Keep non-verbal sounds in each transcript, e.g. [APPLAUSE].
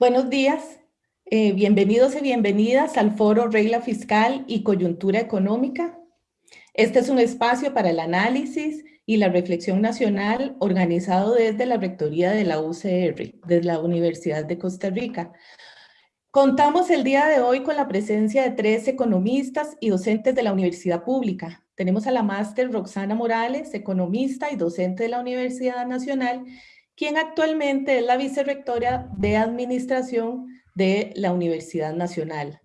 Buenos días, eh, bienvenidos y bienvenidas al foro Regla Fiscal y Coyuntura Económica. Este es un espacio para el análisis y la reflexión nacional organizado desde la Rectoría de la UCR, desde la Universidad de Costa Rica. Contamos el día de hoy con la presencia de tres economistas y docentes de la Universidad Pública. Tenemos a la máster Roxana Morales, economista y docente de la Universidad Nacional, quien actualmente es la vicerrectora de Administración de la Universidad Nacional.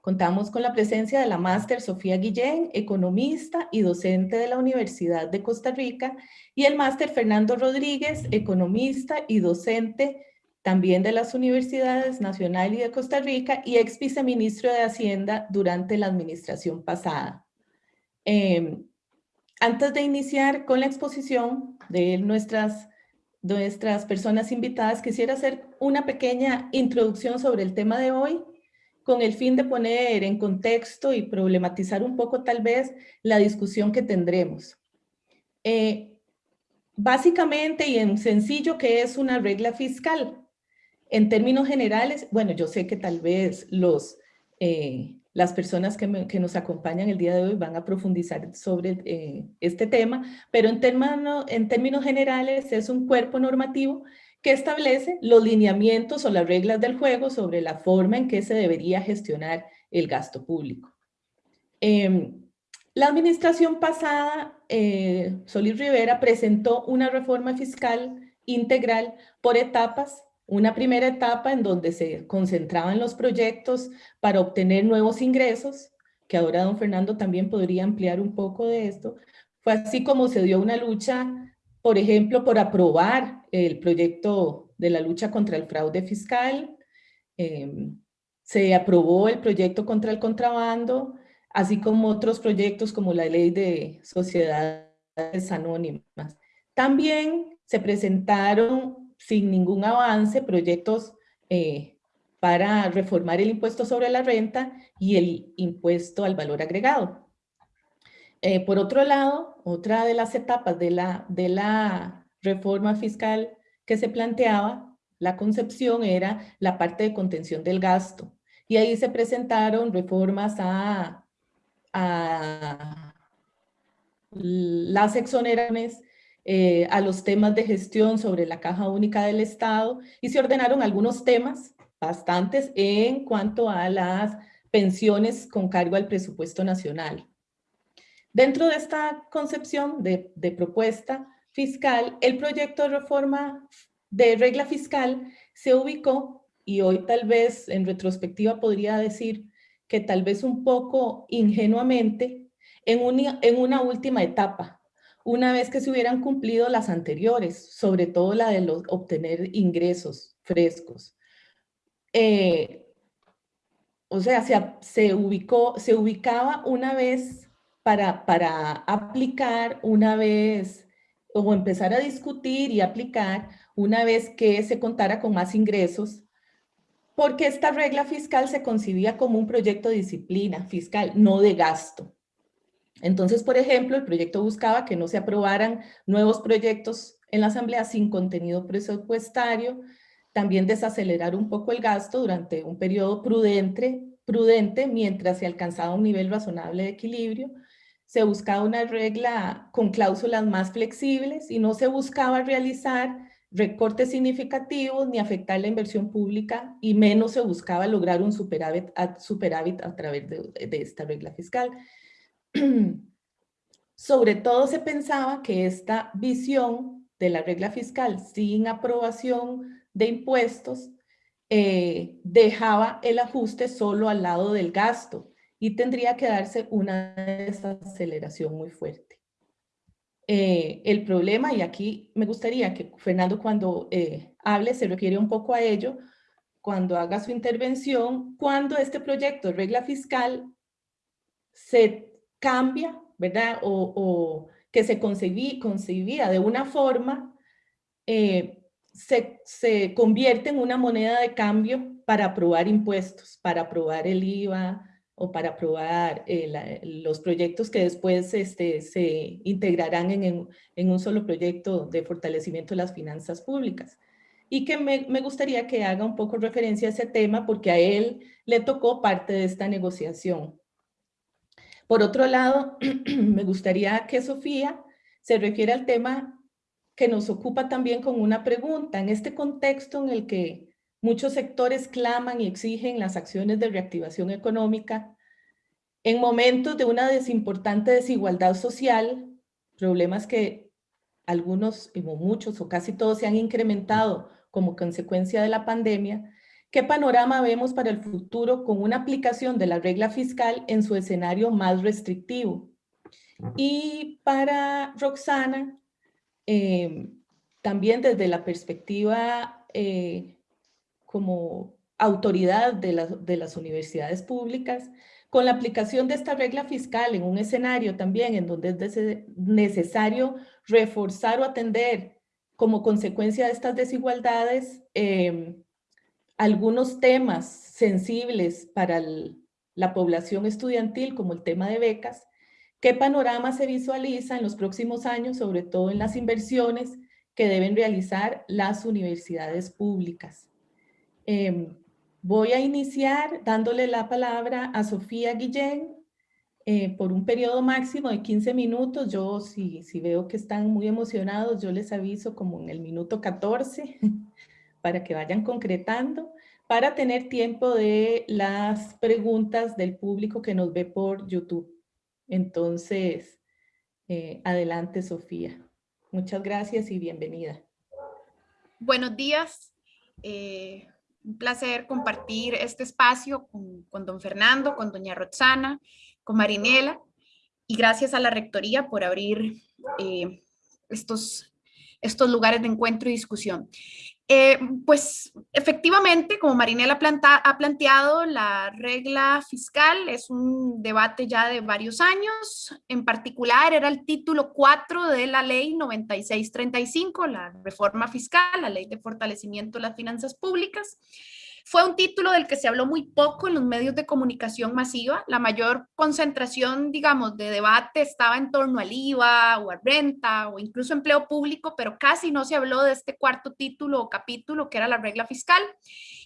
Contamos con la presencia de la máster Sofía Guillén, economista y docente de la Universidad de Costa Rica, y el máster Fernando Rodríguez, economista y docente también de las Universidades Nacional y de Costa Rica, y ex viceministro de Hacienda durante la administración pasada. Em, antes de iniciar con la exposición de nuestras nuestras personas invitadas, quisiera hacer una pequeña introducción sobre el tema de hoy, con el fin de poner en contexto y problematizar un poco tal vez la discusión que tendremos. Eh, básicamente y en sencillo, ¿qué es una regla fiscal? En términos generales, bueno, yo sé que tal vez los eh, las personas que, nos acompañan el día de hoy van a profundizar sobre eh, este tema, pero en, términos generales es un cuerpo normativo que establece los lineamientos o las reglas del juego sobre la forma en que se debería gestionar el gasto público. Em, la administración pasada, eh, Solís Rivera, presentó una reforma fiscal integral por etapas una primera etapa en donde se concentraban los proyectos para obtener nuevos ingresos, que ahora don Fernando también podría ampliar un poco de esto. Fue así como se dio una lucha, por ejemplo, por aprobar el proyecto de la lucha contra el fraude fiscal, em, se aprobó el proyecto contra el contrabando, así como otros proyectos como la ley de sociedades anónimas. También se presentaron sin ningún avance proyectos eh, para reformar el impuesto sobre la renta y el impuesto al valor agregado. Eh, por otro lado, otra de las etapas de la, de la reforma fiscal que se planteaba, la concepción era la parte de contención del gasto. Y ahí se presentaron reformas a, a las exoneraciones eh, a los temas de gestión sobre la caja única del Estado y se ordenaron algunos temas, bastantes, en cuanto a las pensiones con cargo al presupuesto nacional. Dentro de esta concepción de, propuesta fiscal, el proyecto de reforma de regla fiscal se ubicó, y hoy tal vez en retrospectiva podría decir que tal vez un poco ingenuamente, en una última etapa una vez que se hubieran cumplido las anteriores, sobre todo la de obtener ingresos frescos. Eh, o sea, se, ubicó, se ubicaba una vez para, para aplicar, una vez, o empezar a discutir y aplicar una vez que se contara con más ingresos, porque esta regla fiscal se concibía como un proyecto de disciplina fiscal, no de gasto. Entonces, por ejemplo, el proyecto buscaba que no se aprobaran nuevos proyectos en la Asamblea sin contenido presupuestario, también desacelerar un poco el gasto durante un periodo prudente, prudente mientras se alcanzaba un nivel razonable de equilibrio, se buscaba una regla con cláusulas más flexibles y no se buscaba realizar recortes significativos ni afectar la inversión pública y menos se buscaba lograr un superávit a, superávit a través de esta regla fiscal. [CLEARS THROAT] Sobre todo se pensaba que esta visión de la regla fiscal sin aprobación de impuestos eh, dejaba el ajuste solo al lado del gasto y tendría que darse una desaceleración muy fuerte. Eh, el problema, y aquí me gustaría que Fernando cuando eh, hable se refiere un poco a ello, cuando haga su intervención, cuando este proyecto de regla fiscal se cambia, ¿verdad? O, que se concebía de una forma, eh, se, convierte en una moneda de cambio para aprobar impuestos, para aprobar el IVA o para aprobar eh, los proyectos que después este, se integrarán en, en, un solo proyecto de fortalecimiento de las finanzas públicas. y que me, me, gustaría que haga un poco referencia a ese tema porque a él le tocó parte de esta negociación. Por otro lado, [CLEARS THROAT] me gustaría que Sofía se refiera al tema que nos ocupa también con una pregunta. En este contexto en el que muchos sectores claman y exigen las acciones de reactivación económica, en momentos de una desimportante desigualdad social, problemas que algunos, o muchos o casi todos se han incrementado como consecuencia de la pandemia, ¿qué panorama vemos para el futuro con una aplicación de la regla fiscal en su escenario más restrictivo? Y para Roxana, eh, también desde la perspectiva eh, como autoridad de, de las universidades públicas, con la aplicación de esta regla fiscal en un escenario también en donde es necesario reforzar o atender como consecuencia de estas desigualdades em, algunos temas sensibles para la población estudiantil, como el tema de becas, ¿qué panorama se visualiza en los próximos años, sobre todo en las inversiones que deben realizar las universidades públicas? Em, Voy a iniciar dándole la palabra a Sofía Guillén eh, por un periodo máximo de 15 minutos. Yo, si, si veo que están muy emocionados, yo les aviso como en el minuto 14 [LAUGHS] para que vayan concretando, para tener tiempo de las preguntas del público que nos ve por YouTube. Entonces, eh, adelante, Sofía. Muchas gracias y bienvenida. Buenos días. Eh, un placer compartir este espacio con, don Fernando, con doña Roxana, con Marinela y gracias a la Rectoría por abrir eh, estos, estos lugares de encuentro y discusión. Eh, pues efectivamente, como Marinela ha planteado, la regla fiscal es un debate ya de varios años. En particular, era el título 4 de la ley 9635, la reforma fiscal, la ley de fortalecimiento de las finanzas públicas. Fue un título del que se habló muy poco en los medios de comunicación masiva. La mayor concentración, digamos, de debate estaba en torno al IVA o a renta o incluso empleo público, pero casi no se habló de este cuarto título o capítulo que era la regla fiscal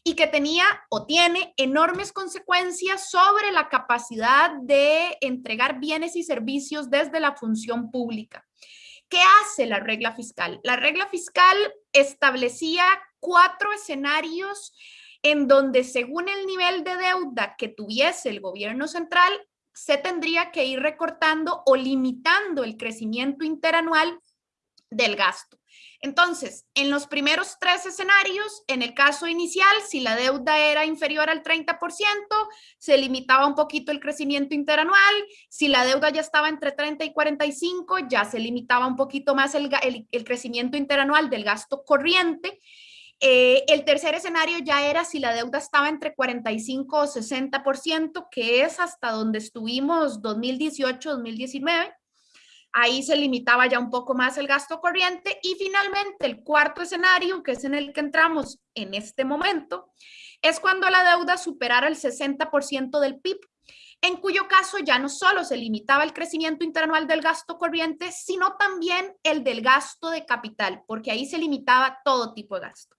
y que tenía o tiene enormes consecuencias sobre la capacidad de entregar bienes y servicios desde la función pública. ¿Qué hace la regla fiscal? La regla fiscal establecía cuatro escenarios en donde según el nivel de deuda que tuviese el gobierno central, se tendría que ir recortando o limitando el crecimiento interanual del gasto. Entonces, en los primeros tres escenarios, en el caso inicial, si la deuda era inferior al 30%, se limitaba un poquito el crecimiento interanual. Si la deuda ya estaba entre 30 y 45, ya se limitaba un poquito más el, el crecimiento interanual del gasto corriente. Eh, el tercer escenario ya era si la deuda estaba entre 45 o 60%, que es hasta donde estuvimos 2018-2019. Ahí se limitaba ya un poco más el gasto corriente. Y finalmente, el cuarto escenario, que es en el que entramos en este momento, es cuando la deuda superara el 60% del PIB, en cuyo caso ya no solo se limitaba el crecimiento interanual del gasto corriente, sino también el del gasto de capital, porque ahí se limitaba todo tipo de gasto.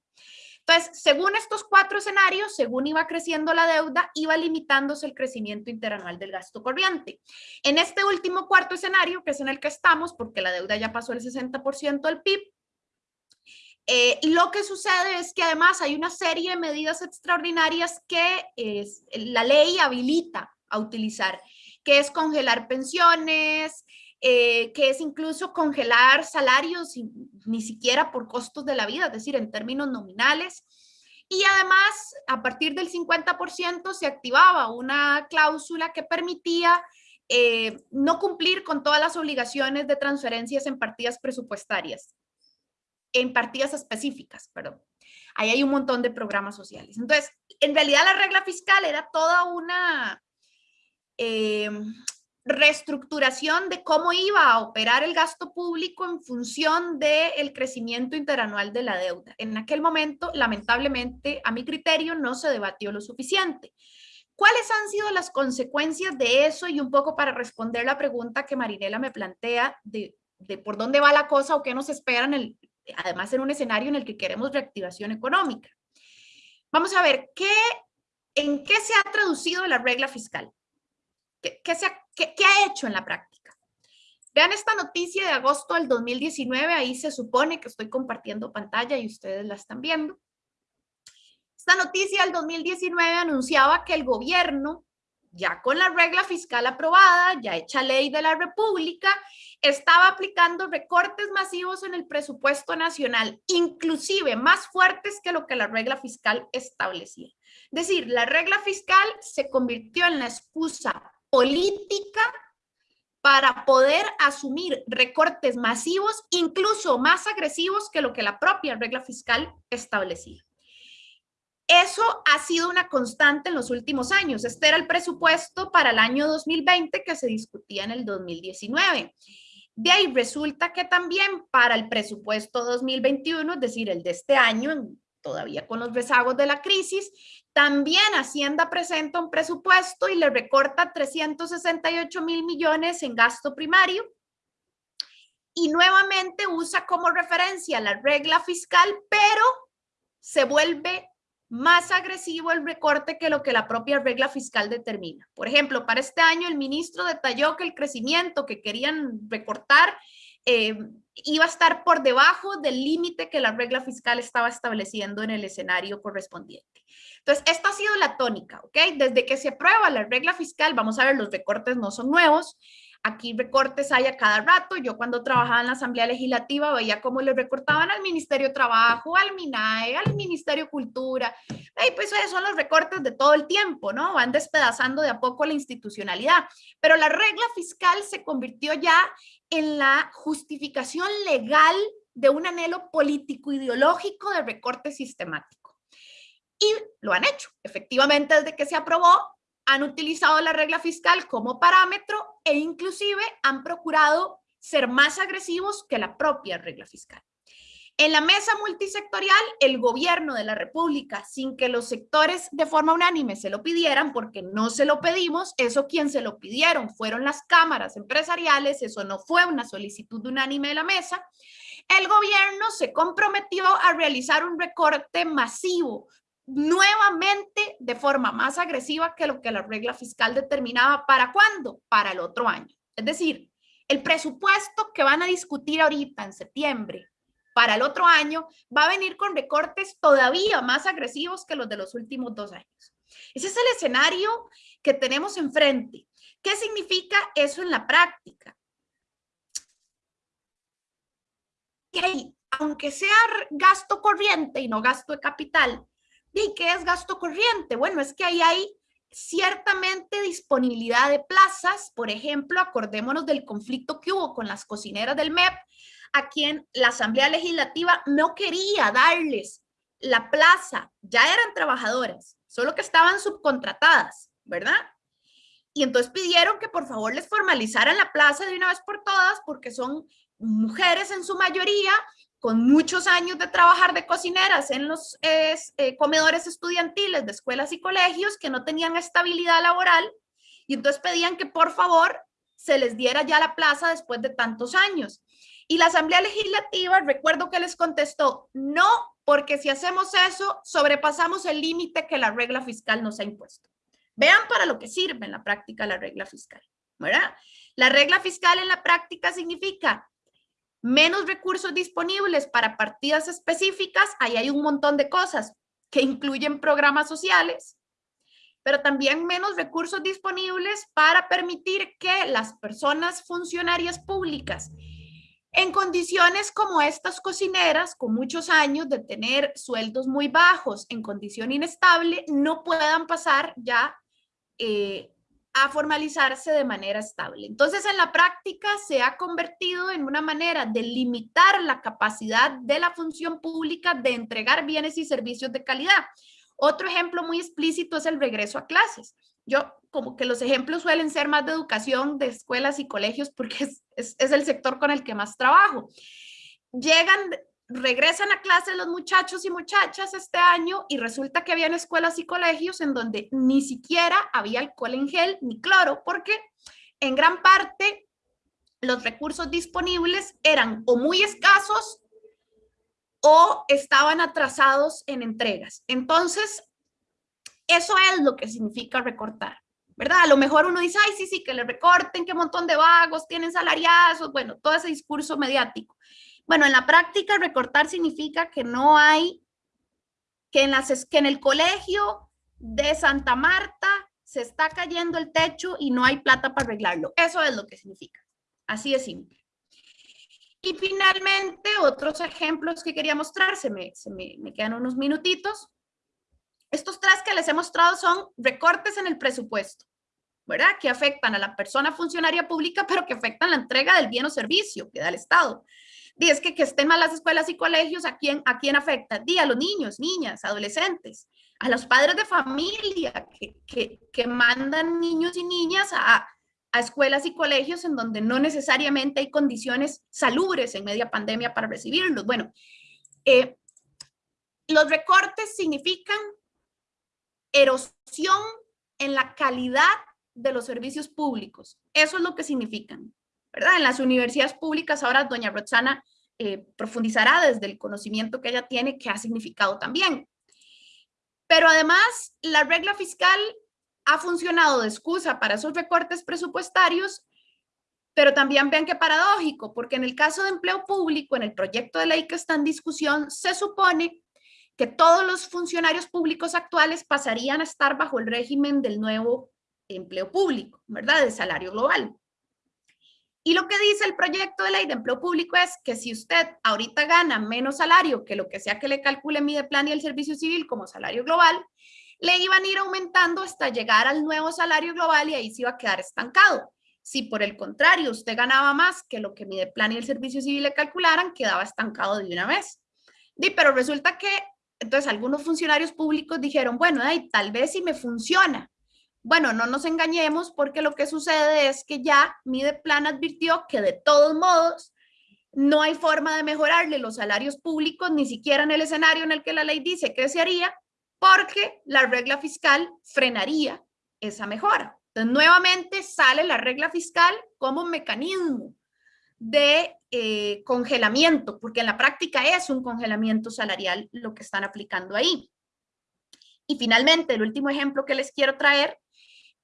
Entonces, según estos cuatro escenarios, según iba creciendo la deuda, iba limitándose el crecimiento interanual del gasto corriente. En este último cuarto escenario, que es en el que estamos, porque la deuda ya pasó el 60% del PIB, eh, lo que sucede es que además hay una serie de medidas extraordinarias que la ley habilita a utilizar, que es congelar pensiones, eh, que es incluso congelar salarios ni siquiera por costos de la vida, es decir, en términos nominales. Y además, a partir del 50% se activaba una cláusula que permitía eh, no cumplir con todas las obligaciones de transferencias en partidas presupuestarias, en partidas específicas, perdón. Ahí hay un montón de programas sociales. Entonces, en realidad la regla fiscal era toda una, eh, reestructuración de cómo iba a operar el gasto público en función del crecimiento interanual de la deuda. En aquel momento, lamentablemente, a mi criterio, no se debatió lo suficiente. ¿Cuáles han sido las consecuencias de eso? Y un poco para responder la pregunta que Marinela me plantea de, por dónde va la cosa o qué nos espera en el además en un escenario en el que queremos reactivación económica. Vamos a ver, ¿qué, ¿en qué se ha traducido la regla fiscal? ¿Qué, qué, se ha, qué, qué ha hecho en la práctica? Vean esta noticia de agosto del 2019, ahí se supone que estoy compartiendo pantalla y ustedes la están viendo. Esta noticia del 2019 anunciaba que el gobierno ya con la regla fiscal aprobada, ya hecha ley de la República, estaba aplicando recortes masivos en el presupuesto nacional, inclusive más fuertes que lo que la regla fiscal establecía. Es decir, la regla fiscal se convirtió en la excusa política para poder asumir recortes masivos, incluso más agresivos que lo que la propia regla fiscal establecía. Eso ha sido una constante en los últimos años. Este era el presupuesto para el año 2020 que se discutía en el 2019. De ahí resulta que también para el presupuesto 2021, es decir, el de este año, todavía con los rezagos de la crisis, también Hacienda presenta un presupuesto y le recorta 368 mil millones en gasto primario. Y nuevamente usa como referencia la regla fiscal, pero se vuelve más agresivo el recorte que lo que la propia regla fiscal determina. Por ejemplo, para este año el ministro detalló que el crecimiento que querían recortar eh, iba a estar por debajo del límite que la regla fiscal estaba estableciendo en el escenario correspondiente. Entonces, esta ha sido la tónica, ¿ok? Desde que se aprueba la regla fiscal, vamos a ver, los recortes no son nuevos, Aquí recortes hay a cada rato. Yo cuando trabajaba en la Asamblea Legislativa veía cómo le recortaban al Ministerio de Trabajo, al MINAE, al Ministerio de Cultura. Y pues esos son los recortes de todo el tiempo, ¿no? Van despedazando de a poco la institucionalidad. Pero la regla fiscal se convirtió ya en la justificación legal de un anhelo político ideológico de recorte sistemático. Y lo han hecho. Efectivamente, desde que se aprobó, han utilizado la regla fiscal como parámetro e inclusive han procurado ser más agresivos que la propia regla fiscal. En la mesa multisectorial, el gobierno de la República, sin que los sectores de forma unánime se lo pidieran, porque no se lo pedimos, eso quien se lo pidieron fueron las cámaras empresariales, eso no fue una solicitud unánime de la mesa, el gobierno se comprometió a realizar un recorte masivo nuevamente de forma más agresiva que lo que la regla fiscal determinaba. ¿Para cuándo? Para el otro año. Es decir, el presupuesto que van a discutir ahorita en septiembre para el otro año va a venir con recortes todavía más agresivos que los de los últimos dos años. Ese es el escenario que tenemos enfrente. ¿Qué significa eso en la práctica? Que aunque sea gasto corriente y no gasto de capital, ¿Y qué es gasto corriente? Bueno, es que ahí hay ciertamente disponibilidad de plazas. Por ejemplo, acordémonos del conflicto que hubo con las cocineras del MEP, a quien la Asamblea Legislativa no quería darles la plaza. Ya eran trabajadoras, solo que estaban subcontratadas, ¿verdad? Y entonces pidieron que por favor les formalizaran la plaza de una vez por todas porque son mujeres en su mayoría con muchos años de trabajar de cocineras en los eh, comedores estudiantiles de escuelas y colegios que no tenían estabilidad laboral y entonces pedían que por favor se les diera ya la plaza después de tantos años. Y la Asamblea Legislativa, recuerdo que les contestó, no, porque si hacemos eso, sobrepasamos el límite que la regla fiscal nos ha impuesto. Vean para lo que sirve en la práctica la regla fiscal, ¿verdad? La regla fiscal en la práctica significa menos recursos disponibles para partidas específicas, ahí hay un montón de cosas que incluyen programas sociales, pero también menos recursos disponibles para permitir que las personas funcionarias públicas en condiciones como estas cocineras, con muchos años de tener sueldos muy bajos en condición inestable, no puedan pasar ya eh, a formalizarse de manera estable. Entonces, en la práctica se ha convertido en una manera de limitar la capacidad de la función pública de entregar bienes y servicios de calidad. Otro ejemplo muy explícito es el regreso a clases. Yo, como que los ejemplos suelen ser más de educación, de escuelas y colegios, porque es, es, el sector con el que más trabajo. Llegan regresan a clase los muchachos y muchachas este año y resulta que habían escuelas y colegios en donde ni siquiera había alcohol en gel ni cloro porque en gran parte los recursos disponibles eran o muy escasos o estaban atrasados en entregas. Entonces, eso es lo que significa recortar, ¿verdad? A lo mejor uno dice, ay, sí, sí, que le recorten, qué montón de vagos, tienen salariazos, bueno, todo ese discurso mediático. Bueno, en la práctica recortar significa que no hay, que en, las, que en el colegio de Santa Marta se está cayendo el techo y no hay plata para arreglarlo. Eso es lo que significa. Así de simple. Y finalmente, otros ejemplos que quería mostrar, se me, se me, me quedan unos minutitos. Estos tres que les he mostrado son recortes en el presupuesto, ¿verdad? Que afectan a la persona funcionaria pública, pero que afectan la entrega del bien o servicio que da el Estado. Y es que, que estén mal las escuelas y colegios, ¿a quién, a quién afecta? Dí a los niños, niñas, adolescentes, a los padres de familia que, que, que mandan niños y niñas a, a escuelas y colegios en donde no necesariamente hay condiciones salubres en media pandemia para recibirlos. Bueno, eh, los recortes significan erosión en la calidad de los servicios públicos. Eso es lo que significan. ¿verdad? En las universidades públicas, ahora doña Roxana eh, profundizará desde el conocimiento que ella tiene, que ha significado también. Pero además, la regla fiscal ha funcionado de excusa para esos recortes presupuestarios, pero también vean qué paradójico, porque en el caso de empleo público, en el proyecto de ley que está en discusión, se supone que todos los funcionarios públicos actuales pasarían a estar bajo el régimen del nuevo empleo público, ¿verdad? De salario global. Y lo que dice el proyecto de ley de empleo público es que si usted ahorita gana menos salario que lo que sea que le calcule mi plan y el servicio civil como salario global, le iban a ir aumentando hasta llegar al nuevo salario global y ahí se iba a quedar estancado. Si por el contrario usted ganaba más que lo que mi plan y el servicio civil le calcularan, quedaba estancado de una vez. Pero resulta que entonces algunos funcionarios públicos dijeron, bueno, ay, tal vez si me funciona, bueno, no nos engañemos porque lo que sucede es que ya Mideplan advirtió que de todos modos no hay forma de mejorarle los salarios públicos, ni siquiera en el escenario en el que la ley dice que se haría, porque la regla fiscal frenaría esa mejora. Entonces, nuevamente sale la regla fiscal como mecanismo de eh, congelamiento, porque en la práctica es un congelamiento salarial lo que están aplicando ahí. Y finalmente, el último ejemplo que les quiero traer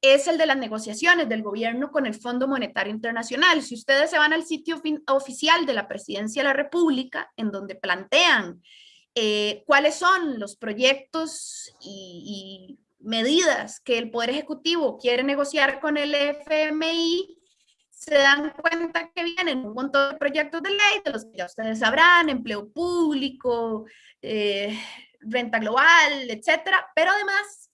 es el de las negociaciones del gobierno con el Fondo Monetario Internacional. Si ustedes se van al sitio oficial de la Presidencia de la República, en donde plantean eh, cuáles son los proyectos y, medidas que el Poder Ejecutivo quiere negociar con el FMI, se dan cuenta que vienen un montón de proyectos de ley, de los que ya ustedes sabrán, empleo público, eh, renta global, etcétera, pero además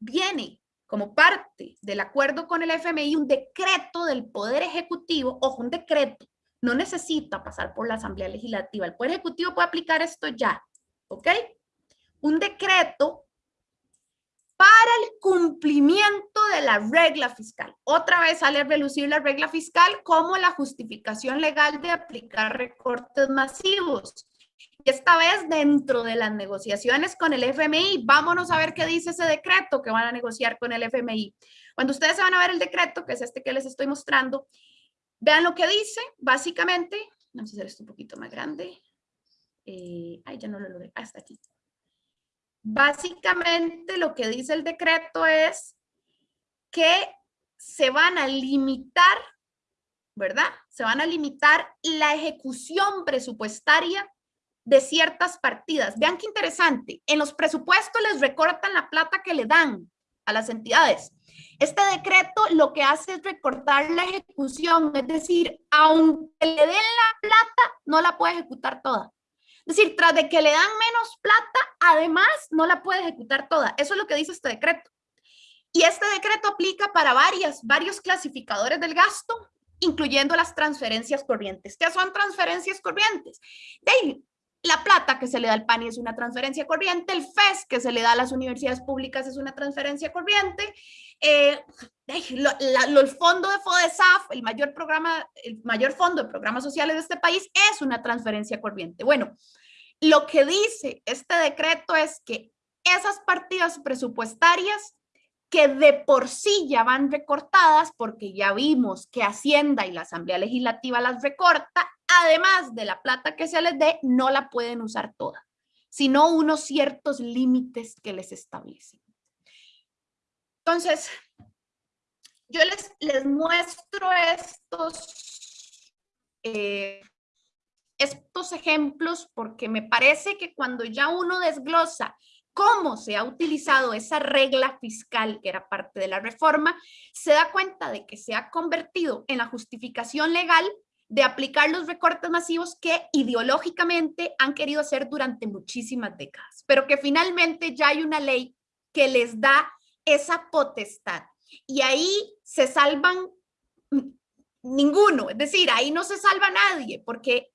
viene como parte del acuerdo con el FMI un decreto del Poder Ejecutivo, ojo, un decreto, no necesita pasar por la Asamblea Legislativa, el Poder Ejecutivo puede aplicar esto ya, ¿ok? Un decreto para el cumplimiento de la regla fiscal. Otra vez sale a relucir la regla fiscal como la justificación legal de aplicar recortes masivos esta vez dentro de las negociaciones con el FMI, vámonos a ver qué dice ese decreto que van a negociar con el FMI. Cuando ustedes se van a ver el decreto, que es este que les estoy mostrando, vean lo que dice, básicamente, vamos a hacer esto un poquito más grande. Eh, ay, ya no lo logré, hasta aquí. Básicamente lo que dice el decreto es que se van a limitar, ¿verdad? Se van a limitar la ejecución presupuestaria de ciertas partidas. Vean qué interesante. En los presupuestos les recortan la plata que le dan a las entidades. Este decreto lo que hace es recortar la ejecución, es decir, aunque le den la plata, no la puede ejecutar toda. Es decir, tras de que le dan menos plata, además no la puede ejecutar toda. Eso es lo que dice este decreto. Y este decreto aplica para varias, varios clasificadores del gasto, incluyendo las transferencias corrientes. ¿Qué son transferencias corrientes? De la plata que se le da al PANI es una transferencia corriente, el FES que se le da a las universidades públicas es una transferencia corriente, eh, el fondo de FODESAF, el mayor programa, el mayor fondo de programas sociales de este país es una transferencia corriente. Bueno, lo que dice este decreto es que esas partidas presupuestarias que de por sí ya van recortadas porque ya vimos que Hacienda y la Asamblea Legislativa las recorta, además de la plata que se les dé, no la pueden usar toda, sino unos ciertos límites que les establecen. Entonces, yo les, les muestro estos, eh, estos ejemplos porque me parece que cuando ya uno desglosa cómo se ha utilizado esa regla fiscal que era parte de la reforma, se da cuenta de que se ha convertido en la justificación legal de aplicar los recortes masivos que ideológicamente han querido hacer durante muchísimas décadas, pero que finalmente ya hay una ley que les da esa potestad. Y ahí se salvan ninguno, es decir, ahí no se salva nadie, porque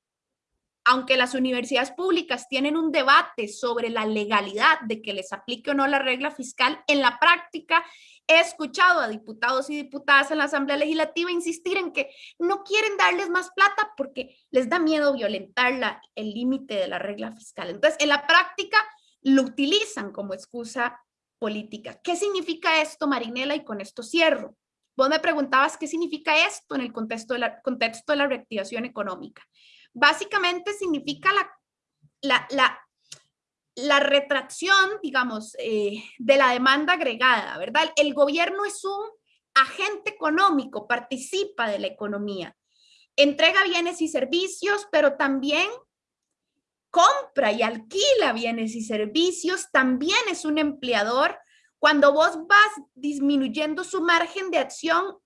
aunque las universidades públicas tienen un debate sobre la legalidad de que les aplique o no la regla fiscal, en la práctica he escuchado a diputados y diputadas en la Asamblea Legislativa insistir en que no quieren darles más plata porque les da miedo violentar la, el límite de la regla fiscal. Entonces, en la práctica lo utilizan como excusa política. ¿Qué significa esto, Marinela? Y con esto cierro. Vos me preguntabas qué significa esto en el contexto de la, contexto de la reactivación económica básicamente significa la, la, la, retracción, digamos, eh, de la demanda agregada, ¿verdad? El gobierno es un agente económico, participa de la economía, entrega bienes y servicios, pero también compra y alquila bienes y servicios, también es un empleador. Cuando vos vas disminuyendo su margen de acción,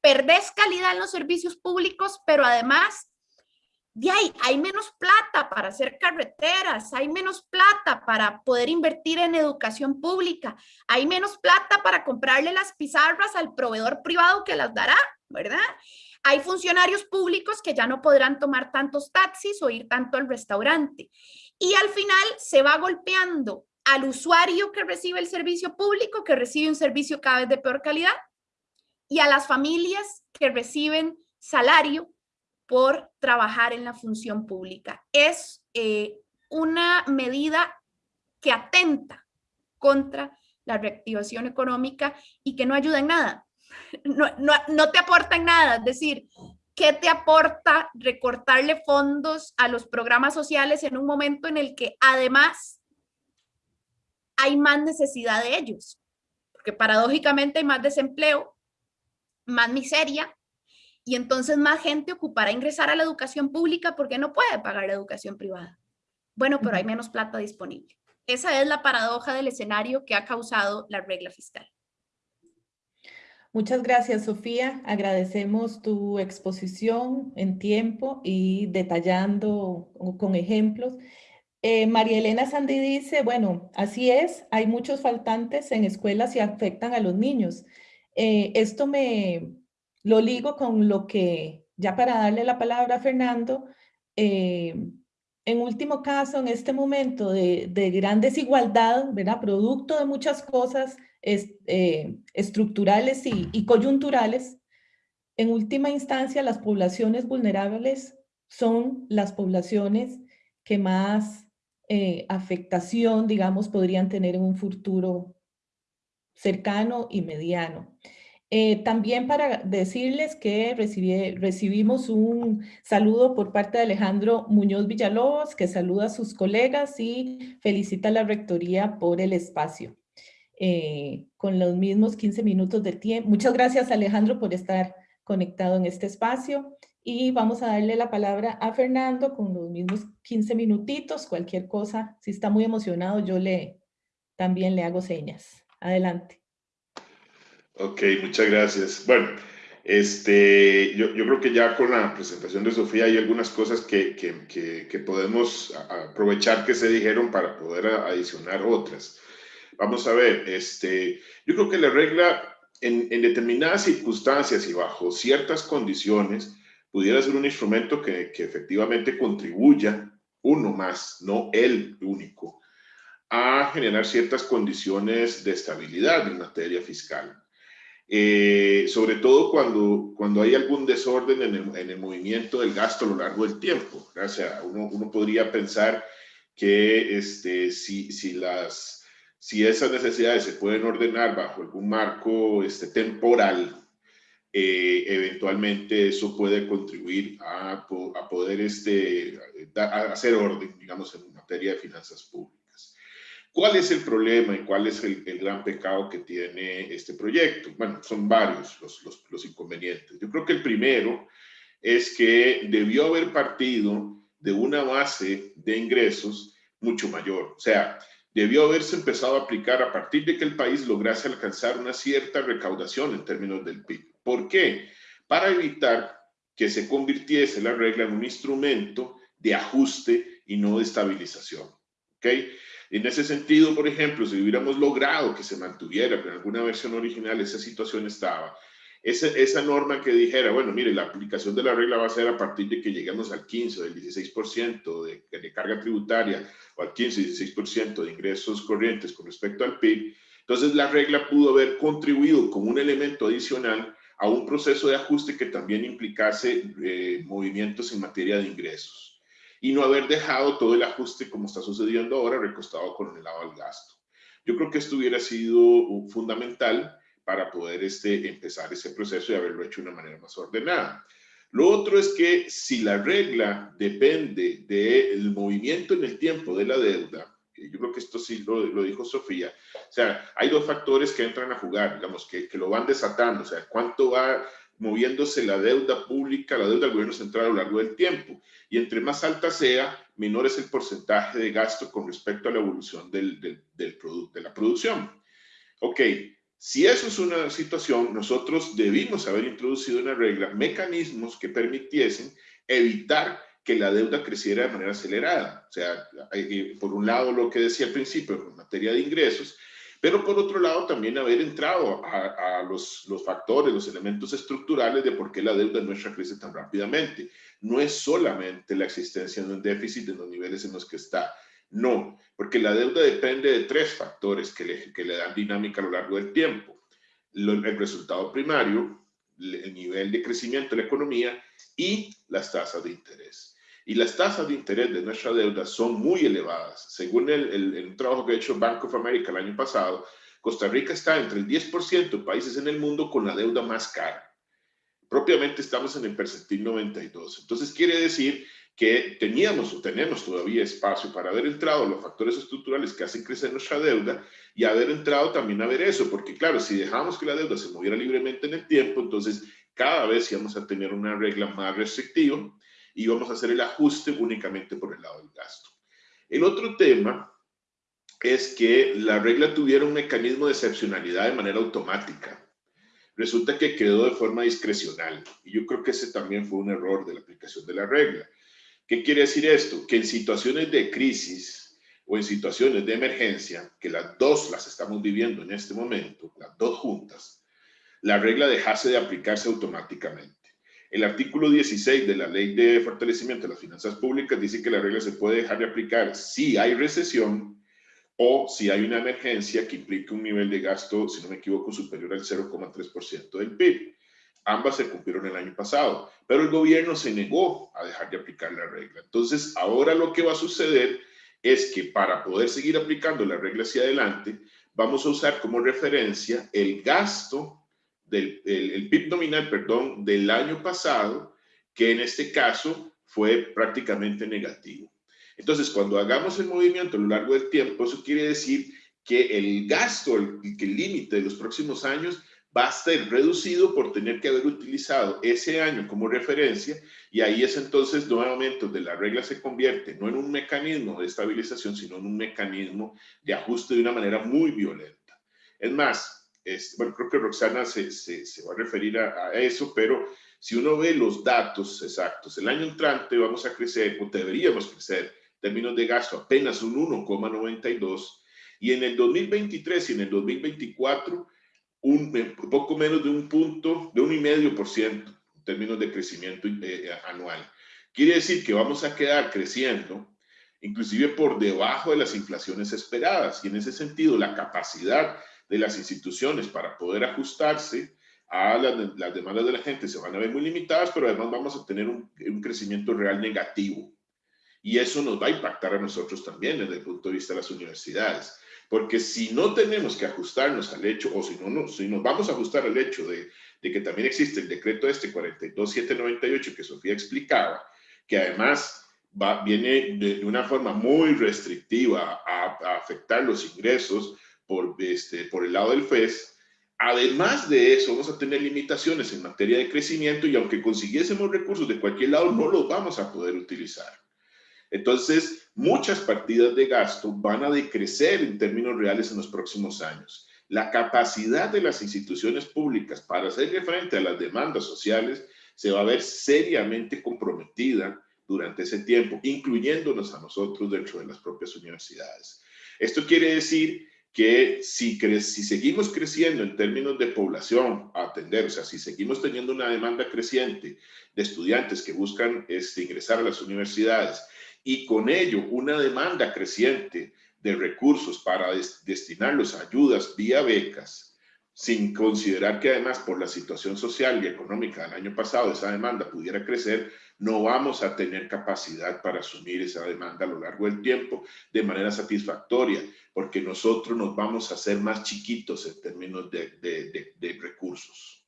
perdés calidad en los servicios públicos, pero además de ahí hay menos plata para hacer carreteras, hay menos plata para poder invertir en educación pública, hay menos plata para comprarle las pizarras al proveedor privado que las dará, ¿verdad? Hay funcionarios públicos que ya no podrán tomar tantos taxis o ir tanto al restaurante. Y al final se va golpeando al usuario que recibe el servicio público, que recibe un servicio cada vez de peor calidad, y a las familias que reciben salario por trabajar en la función pública. Es eh, una medida que atenta contra la reactivación económica y que no ayuda en nada. No, no te aporta en nada, es decir, ¿qué te aporta recortarle fondos a los programas sociales en un momento en el que además hay más necesidad de ellos? Porque paradójicamente hay más desempleo, más miseria y entonces más gente ocupará ingresar a la educación pública porque no puede pagar la educación privada. Bueno, pero hay menos plata disponible. Esa es la paradoja del escenario que ha causado la regla fiscal. Muchas gracias, Sofía. Agradecemos tu exposición en tiempo y detallando con ejemplos. Eh, María Elena Sandy dice, bueno, así es, hay muchos faltantes en escuelas y afectan a los niños. Eh, esto me, lo ligo con lo que, ya para darle la palabra a Fernando, eh, en último caso, en este momento de, gran desigualdad, ¿verdad? producto de muchas cosas eh, estructurales y, coyunturales, en última instancia, las poblaciones vulnerables son las poblaciones que más eh, afectación, digamos, podrían tener en un futuro cercano y mediano. Eh, también para decirles que recibimos un saludo por parte de Alejandro Muñoz Villalobos, que saluda a sus colegas y felicita a la Rectoría por el espacio. Eh, con los mismos 15 minutos de tiempo. Muchas gracias Alejandro por estar conectado en este espacio y vamos a darle la palabra a Fernando con los mismos 15 minutitos, cualquier cosa, si está muy emocionado yo le también le hago señas. Adelante. Ok, muchas gracias. Bueno, este, yo, yo, creo que ya con la presentación de Sofía hay algunas cosas que, que, que, podemos aprovechar que se dijeron para poder adicionar otras. Vamos a ver, este, yo creo que la regla en, en determinadas circunstancias y bajo ciertas condiciones pudiera ser un instrumento que, que efectivamente contribuya uno más, no el único, a generar ciertas condiciones de estabilidad en materia fiscal. Eh, sobre todo cuando, cuando hay algún desorden en el, en el, movimiento del gasto a lo largo del tiempo. O sea, uno, uno podría pensar que este, si, si, las, si esas necesidades se pueden ordenar bajo algún marco este, temporal, eh, eventualmente eso puede contribuir a, poder este, hacer orden, digamos, en materia de finanzas públicas. ¿Cuál es el problema y cuál es el, gran pecado que tiene este proyecto? Bueno, son varios los, los, los inconvenientes. Yo creo que el primero es que debió haber partido de una base de ingresos mucho mayor. O sea, debió haberse empezado a aplicar a partir de que el país lograse alcanzar una cierta recaudación en términos del PIB. ¿Por qué? Para evitar que se convirtiese la regla en un instrumento de ajuste y no de estabilización. ¿Ok? En ese sentido, por ejemplo, si hubiéramos logrado que se mantuviera, pero en alguna versión original esa situación estaba, esa, esa, norma que dijera, bueno, mire, la aplicación de la regla va a ser a partir de que lleguemos al 15 o del 16% de, de, carga tributaria o al 15 16% de ingresos corrientes con respecto al PIB, entonces la regla pudo haber contribuido como un elemento adicional a un proceso de ajuste que también implicase eh, movimientos en materia de ingresos y no haber dejado todo el ajuste como está sucediendo ahora recostado con el lado del gasto. Yo creo que esto hubiera sido fundamental para poder este, empezar ese proceso y haberlo hecho de una manera más ordenada. Lo otro es que si la regla depende del movimiento en el tiempo de la deuda, yo creo que esto sí lo, lo, dijo Sofía, o sea, hay dos factores que entran a jugar, digamos, que, que, lo van desatando, o sea, cuánto va moviéndose la deuda pública, la deuda del gobierno central a lo largo del tiempo, y entre más alta sea, menor es el porcentaje de gasto con respecto a la evolución del, del, del de la producción. Ok, si eso es una situación, nosotros debimos haber introducido una regla, mecanismos que permitiesen evitar que la deuda creciera de manera acelerada. O sea, por un lado lo que decía al principio en materia de ingresos, pero por otro lado también haber entrado a, los, los, factores, los elementos estructurales de por qué la deuda nuestra crece tan rápidamente. No es solamente la existencia de un déficit en los niveles en los que está, no, porque la deuda depende de tres factores que le, que le dan dinámica a lo largo del tiempo. el resultado primario, el nivel de crecimiento de la economía y las tasas de interés. Y las tasas de interés de nuestra deuda son muy elevadas. Según el, el, trabajo que ha hecho Bank of America el año pasado, Costa Rica está entre el 10% de países en el mundo con la deuda más cara. Propiamente estamos en el percentil 92. Entonces quiere decir que teníamos o tenemos todavía espacio para haber entrado los factores estructurales que hacen crecer nuestra deuda y haber entrado también a ver eso, porque claro, si dejamos que la deuda se moviera libremente en el tiempo, entonces cada vez íbamos a tener una regla más restrictiva y vamos a hacer el ajuste únicamente por el lado del gasto. El otro tema es que la regla tuviera un mecanismo de excepcionalidad de manera automática. Resulta que quedó de forma discrecional y yo creo que ese también fue un error de la aplicación de la regla ¿Qué quiere decir esto? Que en situaciones de crisis o en situaciones de emergencia, que las dos las estamos viviendo en este momento, las dos juntas, la regla dejase de aplicarse automáticamente. El artículo 16 de la Ley de Fortalecimiento de las Finanzas Públicas dice que la regla se puede dejar de aplicar si hay recesión o si hay una emergencia que implique un nivel de gasto, si no me equivoco, superior al 0,3% del PIB. Ambas se cumplieron el año pasado, pero el gobierno se negó a dejar de aplicar la regla. Entonces, ahora lo que va a suceder es que para poder seguir aplicando la regla hacia adelante, vamos a usar como referencia el gasto del el, PIB nominal, perdón, del año pasado, que en este caso fue prácticamente negativo. Entonces, cuando hagamos el movimiento a lo largo del tiempo, eso quiere decir que el gasto, el, el límite de los próximos años va a ser reducido por tener que haber utilizado ese año como referencia y ahí es entonces nuevamente donde la regla se convierte no en un mecanismo de estabilización, sino en un mecanismo de ajuste de una manera muy violenta. Es más, bueno, creo que Roxana se, se, va a referir a, a, eso, pero si uno ve los datos exactos, el año entrante vamos a crecer, o deberíamos crecer, en términos de gasto, apenas un 1,92, y en el 2023 y en el 2024 un, poco menos de un punto, de un y medio por ciento en términos de crecimiento eh, anual. Quiere decir que vamos a quedar creciendo inclusive por debajo de las inflaciones esperadas y en ese sentido la capacidad de las instituciones para poder ajustarse a las, las demandas de la gente se van a ver muy limitadas, pero además vamos a tener un, un crecimiento real negativo. Y eso nos va a impactar a nosotros también desde el punto de vista de las universidades. Porque si no tenemos que ajustarnos al hecho, o si no, no si nos vamos a ajustar al hecho de, de que también existe el decreto este 42798 que Sofía explicaba, que además va, viene de, una forma muy restrictiva a, a, afectar los ingresos por, este, por el lado del FES, Además de eso, vamos a tener limitaciones en materia de crecimiento y aunque consiguiésemos recursos de cualquier lado, no los vamos a poder utilizar. Entonces, muchas partidas de gasto van a decrecer en términos reales en los próximos años. La capacidad de las instituciones públicas para hacerle frente a las demandas sociales se va a ver seriamente comprometida durante ese tiempo, incluyéndonos a nosotros dentro de las propias universidades. Esto quiere decir que si, si seguimos creciendo en términos de población a atender, o sea, si seguimos teniendo una demanda creciente de estudiantes que buscan este, ingresar a las universidades y con ello una demanda creciente de recursos para destinarlos a ayudas vía becas, sin considerar que además por la situación social y económica del año pasado esa demanda pudiera crecer, no vamos a tener capacidad para asumir esa demanda a lo largo del tiempo de manera satisfactoria, porque nosotros nos vamos a hacer más chiquitos en términos de, recursos.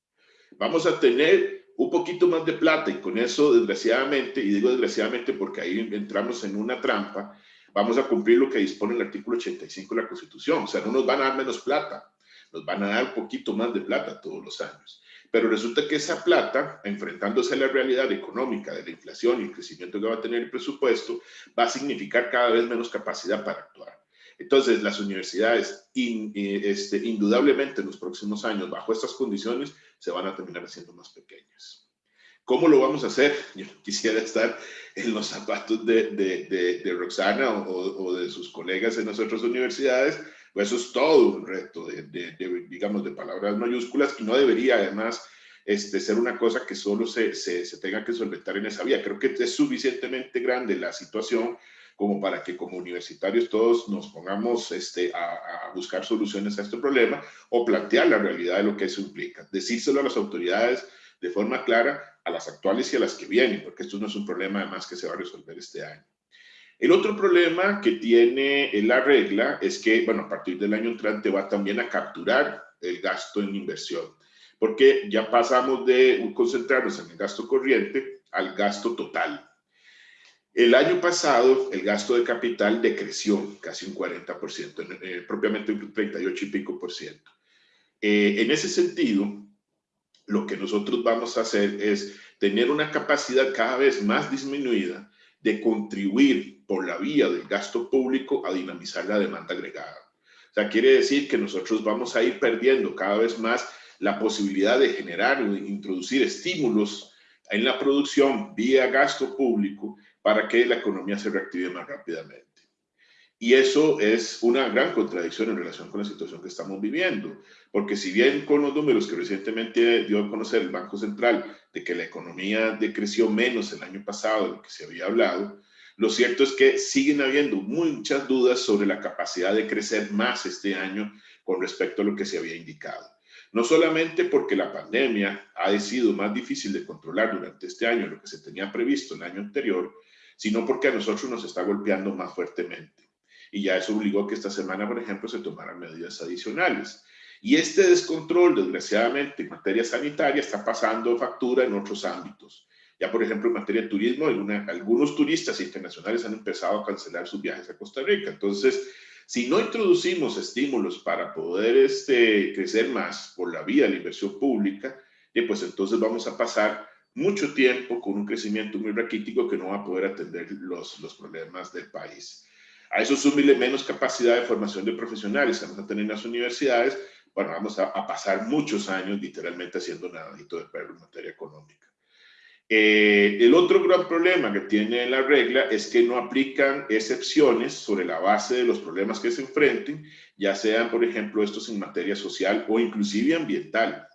Vamos a tener un poquito más de plata y con eso, desgraciadamente, y digo desgraciadamente porque ahí entramos en una trampa, vamos a cumplir lo que dispone el artículo 85 de la Constitución. O sea, no nos van a dar menos plata, nos van a dar un poquito más de plata todos los años. Pero resulta que esa plata, enfrentándose a la realidad económica de la inflación y el crecimiento que va a tener el presupuesto, va a significar cada vez menos capacidad para actuar. Entonces, las universidades, este, indudablemente en los próximos años, bajo estas condiciones, se van a terminar haciendo más pequeñas. ¿Cómo lo vamos a hacer? Yo quisiera estar en los zapatos de, de, Roxana o, o, de sus colegas en las otras universidades, pues eso es todo un reto de, de, digamos, de palabras mayúsculas y no debería además este, ser una cosa que solo se, se, se, tenga que solventar en esa vía. Creo que es suficientemente grande la situación como para que como universitarios todos nos pongamos este, a, a, buscar soluciones a este problema o plantear la realidad de lo que eso implica. Decírselo a las autoridades de forma clara, a las actuales y a las que vienen, porque esto no es un problema además que se va a resolver este año. El otro problema que tiene la regla es que, bueno, a partir del año entrante va también a capturar el gasto en inversión, porque ya pasamos de concentrarnos en el gasto corriente al gasto total. El año pasado, el gasto de capital decreció casi un 40%, eh, propiamente un 38 y pico por ciento. Eh, en ese sentido, lo que nosotros vamos a hacer es tener una capacidad cada vez más disminuida de contribuir por la vía del gasto público a dinamizar la demanda agregada. O sea, quiere decir que nosotros vamos a ir perdiendo cada vez más la posibilidad de generar o de introducir estímulos en la producción vía gasto público para que la economía se reactive más rápidamente. Y eso es una gran contradicción en relación con la situación que estamos viviendo, porque si bien con los números que recientemente dio a conocer el Banco Central de que la economía decreció menos el año pasado de lo que se había hablado, lo cierto es que siguen habiendo muchas dudas sobre la capacidad de crecer más este año con respecto a lo que se había indicado. No solamente porque la pandemia ha sido más difícil de controlar durante este año lo que se tenía previsto el año anterior, sino porque a nosotros nos está golpeando más fuertemente y ya eso obligó que esta semana, por ejemplo, se tomaran medidas adicionales. Y este descontrol, desgraciadamente, en materia sanitaria está pasando factura en otros ámbitos. Ya, por ejemplo, en materia de turismo, algunos turistas internacionales han empezado a cancelar sus viajes a Costa Rica. Entonces, si no introducimos estímulos para poder este, crecer más por la vía de la inversión pública, pues entonces vamos a pasar mucho tiempo con un crecimiento muy raquítico que no va a poder atender los, los problemas del país. A eso súmile menos capacidad de formación de profesionales que vamos a tener en las universidades, bueno, vamos a, pasar muchos años literalmente haciendo nadito de perro en materia económica. Eh, el otro gran problema que tiene la regla es que no aplican excepciones sobre la base de los problemas que se enfrenten, ya sean, por ejemplo, estos en materia social o inclusive ambiental.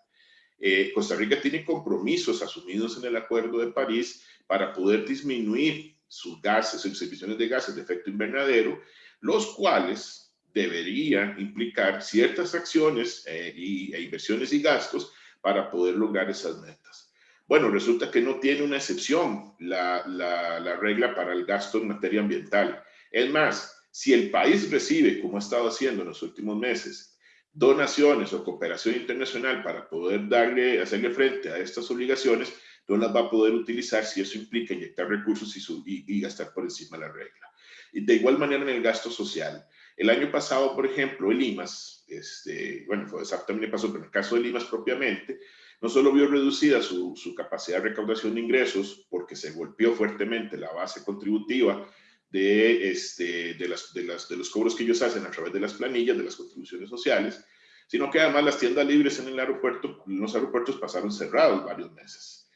Eh, Costa Rica tiene compromisos asumidos en el Acuerdo de París para poder disminuir sus gases, sus emisiones de gases de efecto invernadero, los cuales deberían implicar ciertas acciones eh, y, e inversiones y gastos para poder lograr esas metas. Bueno, resulta que no tiene una excepción la, la, la regla para el gasto en materia ambiental. Es más, Si el país recibe, como ha estado haciendo en los últimos meses, donaciones o cooperación internacional para poder darle, hacerle frente a estas obligaciones, no las va a poder utilizar si eso implica inyectar recursos y, y gastar por encima de la regla. Y de igual manera en el gasto social. El año pasado, por ejemplo, el IMAS, este, bueno, fue exactamente pasó, pero en el caso del IMAS propiamente, no solo vio reducida su, capacidad de recaudación de ingresos porque se golpeó fuertemente la base contributiva de, este, de, las, de, las, de los cobros que ellos hacen a través de las planillas, de las contribuciones sociales, sino que además las tiendas libres en el aeropuerto, los aeropuertos pasaron cerrados varios meses.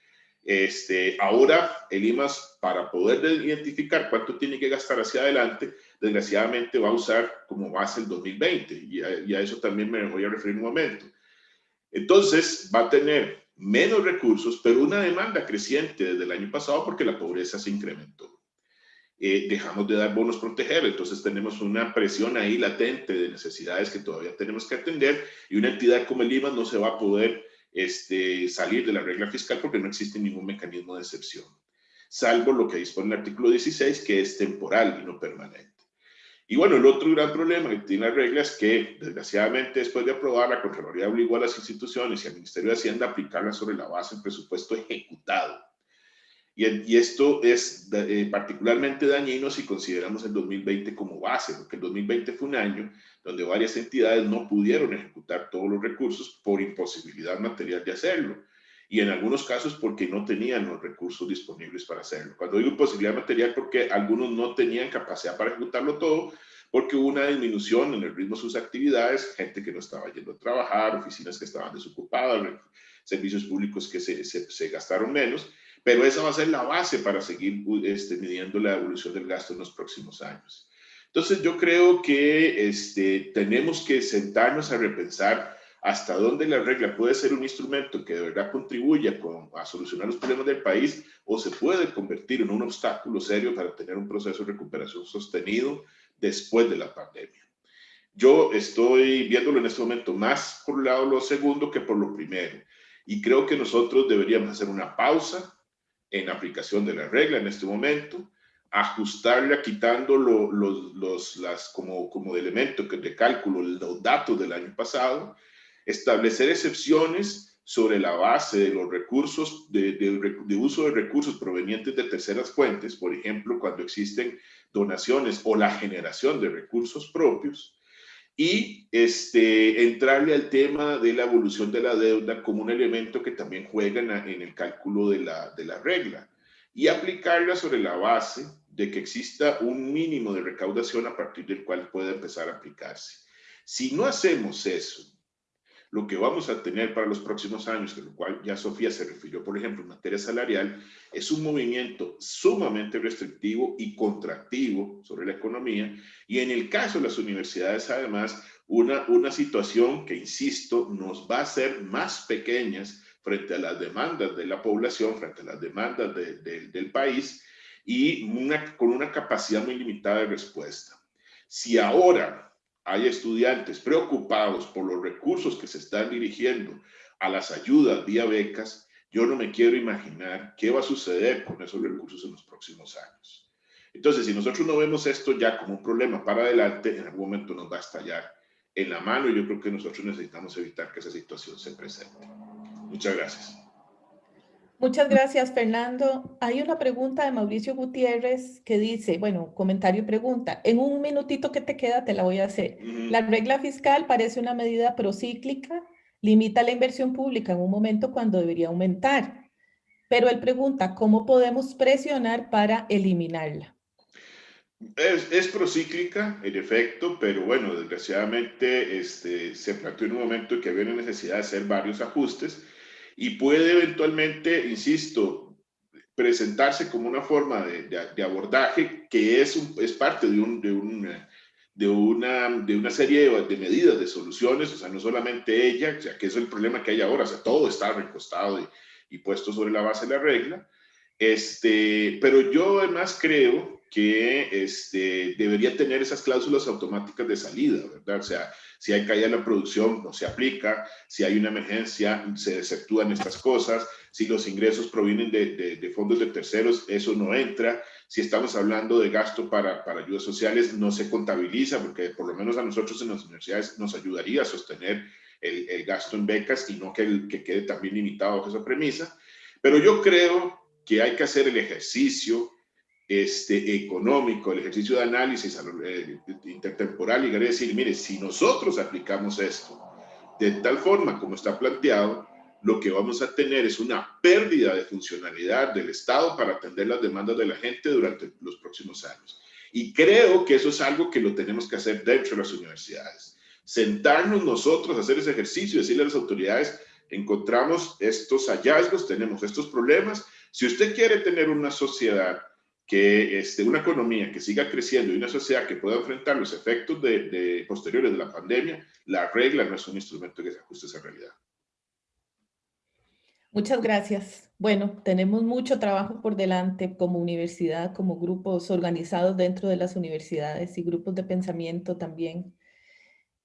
Este, ahora, el IMAS, para poder identificar cuánto tiene que gastar hacia adelante, desgraciadamente va a usar como base el 2020, y a, eso también me voy a referir un momento. Entonces, va a tener menos recursos, pero una demanda creciente desde el año pasado porque la pobreza se incrementó. Eh, dejamos de dar bonos proteger, entonces tenemos una presión ahí latente de necesidades que todavía tenemos que atender y una entidad como el IMAS no se va a poder este, salir de la regla fiscal porque no existe ningún mecanismo de excepción, salvo lo que dispone el artículo 16, que es temporal y no permanente. Y bueno, el otro gran problema que tiene la regla es que, desgraciadamente, después de aprobar, la Contraloría obligó a las instituciones y al Ministerio de Hacienda a aplicarla sobre la base del presupuesto ejecutado. Y, esto es eh, particularmente dañino si consideramos el 2020 como base, porque el 2020 fue un año donde varias entidades no pudieron ejecutar todos los recursos por imposibilidad material de hacerlo. Y en algunos casos porque no tenían los recursos disponibles para hacerlo. Cuando digo imposibilidad material, porque algunos no tenían capacidad para ejecutarlo todo, porque hubo una disminución en el ritmo de sus actividades, gente que no estaba yendo a trabajar, oficinas que estaban desocupadas, servicios públicos que se, gastaron menos, pero esa va a ser la base para seguir este, midiendo la evolución del gasto en los próximos años. Entonces yo creo que este, tenemos que sentarnos a repensar hasta dónde la regla puede ser un instrumento que de verdad contribuya a solucionar los problemas del país o se puede convertir en un obstáculo serio para tener un proceso de recuperación sostenido después de la pandemia. Yo estoy viéndolo en este momento más por el lado lo segundo que por lo primero. Y creo que nosotros deberíamos hacer una pausa, en aplicación de la regla en este momento, ajustarla quitando los, los, las, como, como de elemento de cálculo los datos del año pasado, establecer excepciones sobre la base de los recursos, de, de, uso de recursos provenientes de terceras fuentes, por ejemplo, cuando existen donaciones o la generación de recursos propios, y este, entrarle al tema de la evolución de la deuda como un elemento que también juega en, el cálculo de la, de la regla y aplicarla sobre la base de que exista un mínimo de recaudación a partir del cual pueda empezar a aplicarse. Si no hacemos eso, lo que vamos a tener para los próximos años, de lo cual ya Sofía se refirió, por ejemplo, en materia salarial, es un movimiento sumamente restrictivo y contractivo sobre la economía y en el caso de las universidades, además, una, una situación que, insisto, nos va a hacer más pequeñas frente a las demandas de la población, frente a las demandas del país y con una capacidad muy limitada de respuesta. Si ahora hay estudiantes preocupados por los recursos que se están dirigiendo a las ayudas vía becas, yo no me quiero imaginar qué va a suceder con esos recursos en los próximos años. Entonces, si nosotros no vemos esto ya como un problema para adelante, en algún momento nos va a estallar en la mano y yo creo que nosotros necesitamos evitar que esa situación se presente. Muchas gracias. Muchas gracias, Fernando. Hay una pregunta de Mauricio Gutiérrez que dice, bueno, comentario y pregunta. En un minutito que te queda te la voy a hacer. La regla fiscal parece una medida procíclica, limita la inversión pública en un momento cuando debería aumentar. Pero él pregunta, ¿cómo podemos presionar para eliminarla? Es, es, procíclica, en efecto, pero bueno, desgraciadamente este, se planteó en un momento en que había una necesidad de hacer varios ajustes y puede eventualmente, insisto, presentarse como una forma de, de, abordaje que es, es parte de, un, de, una, de, una, de una serie de, medidas, de soluciones, o sea, no solamente ella, ya que es el problema que hay ahora, o sea, todo está recostado y, y puesto sobre la base de la regla, este, pero yo además creo que este, debería tener esas cláusulas automáticas de salida, ¿verdad? O sea, si hay caída en la producción, no se aplica, si hay una emergencia, se exceptúan estas cosas, si los ingresos provienen de, de, fondos de terceros, eso no entra, si estamos hablando de gasto para, para, ayudas sociales, no se contabiliza, porque por lo menos a nosotros en las universidades nos ayudaría a sostener el, el gasto en becas y no que, el, que quede también limitado a esa premisa. Pero yo creo que hay que hacer el ejercicio este, económico, el ejercicio de análisis eh, intertemporal y decir, mire, si nosotros aplicamos esto de tal forma como está planteado, lo que vamos a tener es una pérdida de funcionalidad del Estado para atender las demandas de la gente durante los próximos años. Y creo que eso es algo que lo tenemos que hacer dentro de las universidades. Sentarnos nosotros, hacer ese ejercicio, decirle a las autoridades, encontramos estos hallazgos, tenemos estos problemas. Si usted quiere tener una sociedad que este, una economía que siga creciendo y una sociedad que pueda enfrentar los efectos de, posteriores de la pandemia, la regla no es un instrumento que se ajuste a esa realidad. Muchas gracias. Bueno, tenemos mucho trabajo por delante como universidad, como grupos organizados dentro de las universidades y grupos de pensamiento también.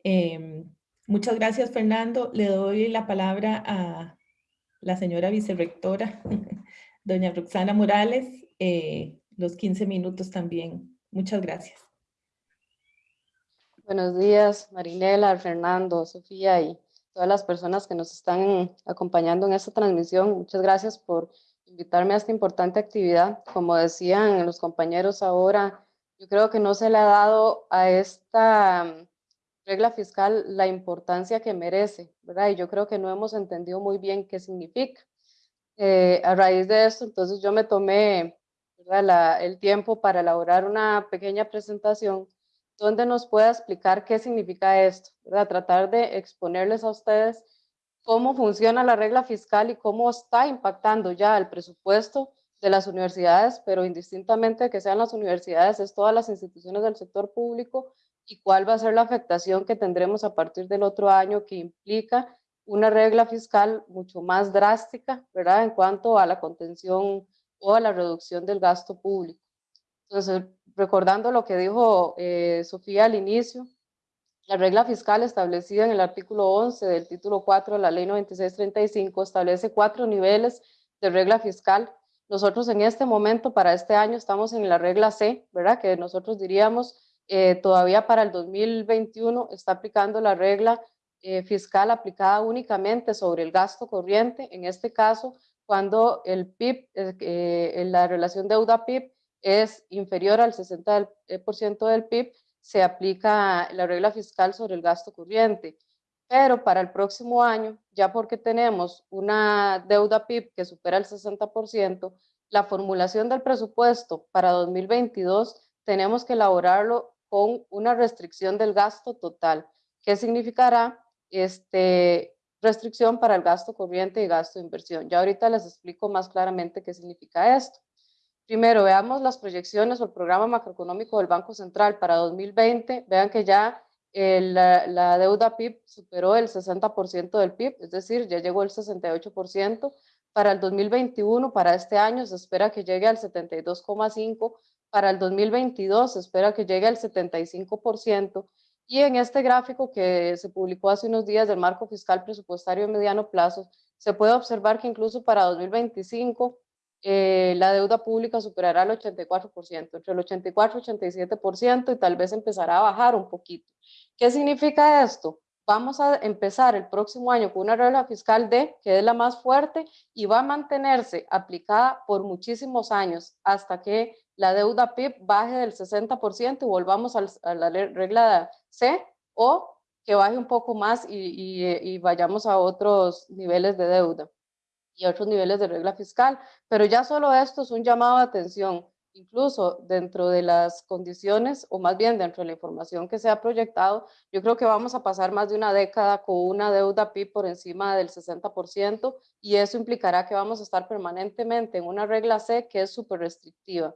Em, muchas gracias, Fernando. Le doy la palabra a la señora vicerrectora, [LAUGHS] doña Roxana Morales, eh, los 15 minutos también. Muchas gracias. Buenos días, Marinela, Fernando, Sofía y todas las personas que nos están acompañando en esta transmisión. Muchas gracias por invitarme a esta importante actividad. Como decían los compañeros ahora, yo creo que no se le ha dado a esta regla fiscal la importancia que merece, ¿verdad? Y yo creo que no hemos entendido muy bien qué significa. Eh, a raíz de esto, entonces yo me tomé el tiempo para elaborar una pequeña presentación donde nos pueda explicar qué significa esto, tratar de exponerles a ustedes cómo funciona la regla fiscal y cómo está impactando ya el presupuesto de las universidades, pero indistintamente que sean las universidades, es todas las instituciones del sector público y cuál va a ser la afectación que tendremos a partir del otro año que implica una regla fiscal mucho más drástica, ¿verdad? En cuanto a la contención o a la reducción del gasto público. Entonces, recordando lo que dijo eh, Sofía al inicio, la regla fiscal establecida en el artículo 11 del título 4 de la ley 9635 establece cuatro niveles de regla fiscal. Nosotros en este momento, para este año, estamos en la regla C, ¿verdad? Que nosotros diríamos eh, todavía para el 2021 está aplicando la regla eh, fiscal aplicada únicamente sobre el gasto corriente. En este caso, cuando el PIB, eh, la relación deuda-PIB es inferior al 60% eh, del PIB, se aplica la regla fiscal sobre el gasto corriente. Pero para el próximo año, ya porque tenemos una deuda PIB que supera el 60%, la formulación del presupuesto para 2022 tenemos que elaborarlo con una restricción del gasto total. ¿Qué significará? Este, restricción para el gasto corriente y gasto de inversión. Ya ahorita les explico más claramente qué significa esto. Primero, veamos las proyecciones o el programa macroeconómico del Banco Central para 2020. Vean que ya la, deuda PIB superó el 60% del PIB, es decir, ya llegó el 68%. Para el 2021, para este año, se espera que llegue al 72,5%. Para el 2022 se espera que llegue al 75%. Y en este gráfico que se publicó hace unos días del marco fiscal presupuestario de mediano plazo, se puede observar que incluso para 2025 eh, la deuda pública superará el 84%, entre el 84 y 87% y tal vez empezará a bajar un poquito. ¿Qué significa esto? Vamos a empezar el próximo año con una regla fiscal D, que es la más fuerte y va a mantenerse aplicada por muchísimos años hasta que la deuda PIB baje del 60% y volvamos a la regla C o que baje un poco más y, y, vayamos a otros niveles de deuda y otros niveles de regla fiscal. Pero ya solo esto es un llamado de atención, incluso dentro de las condiciones, o más bien dentro de la información que se ha proyectado, yo creo que vamos a pasar más de una década con una deuda PIB por encima del 60% y eso implicará que vamos a estar permanentemente en una regla C que es súper restrictiva.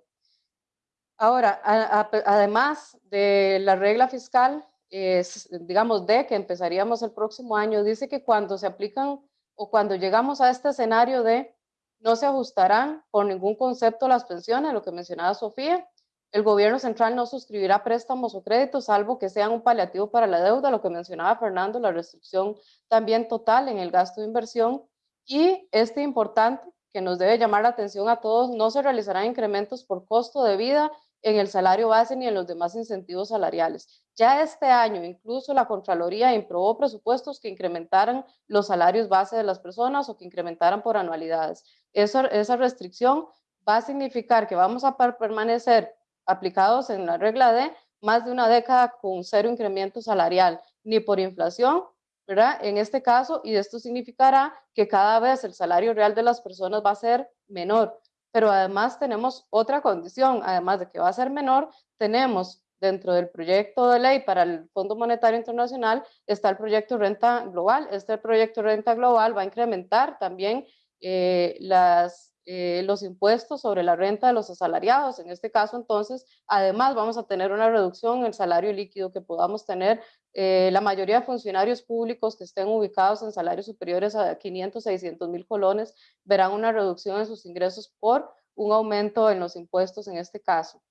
Ahora, además de la regla fiscal, digamos, de que empezaríamos el próximo año, dice que cuando se aplican o cuando llegamos a este escenario de no se ajustarán por ningún concepto las pensiones, lo que mencionaba Sofía, el gobierno central no suscribirá préstamos o créditos, salvo que sean un paliativo para la deuda, lo que mencionaba Fernando, la restricción también total en el gasto de inversión. Y este importante, que nos debe llamar la atención a todos, no se realizarán incrementos por costo de vida en el salario base ni en los demás incentivos salariales. Ya este año, incluso la Contraloría improbó presupuestos que incrementaran los salarios base de las personas o que incrementaran por anualidades. esa restricción va a significar que vamos a permanecer aplicados en la regla de más de una década con cero incremento salarial, ni por inflación, ¿verdad? En este caso, y esto significará que cada vez el salario real de las personas va a ser menor. Pero además tenemos otra condición, además de que va a ser menor, tenemos dentro del proyecto de ley para el Fondo Monetario Internacional está el proyecto Renta Global. Este proyecto Renta Global va a incrementar también eh, las eh, los impuestos sobre la renta de los asalariados. En este caso, entonces, además vamos a tener una reducción en el salario líquido que podamos tener. Eh, la mayoría de funcionarios públicos que estén ubicados en salarios superiores a 500, 600 mil colones verán una reducción en sus ingresos por un aumento en los impuestos en este caso.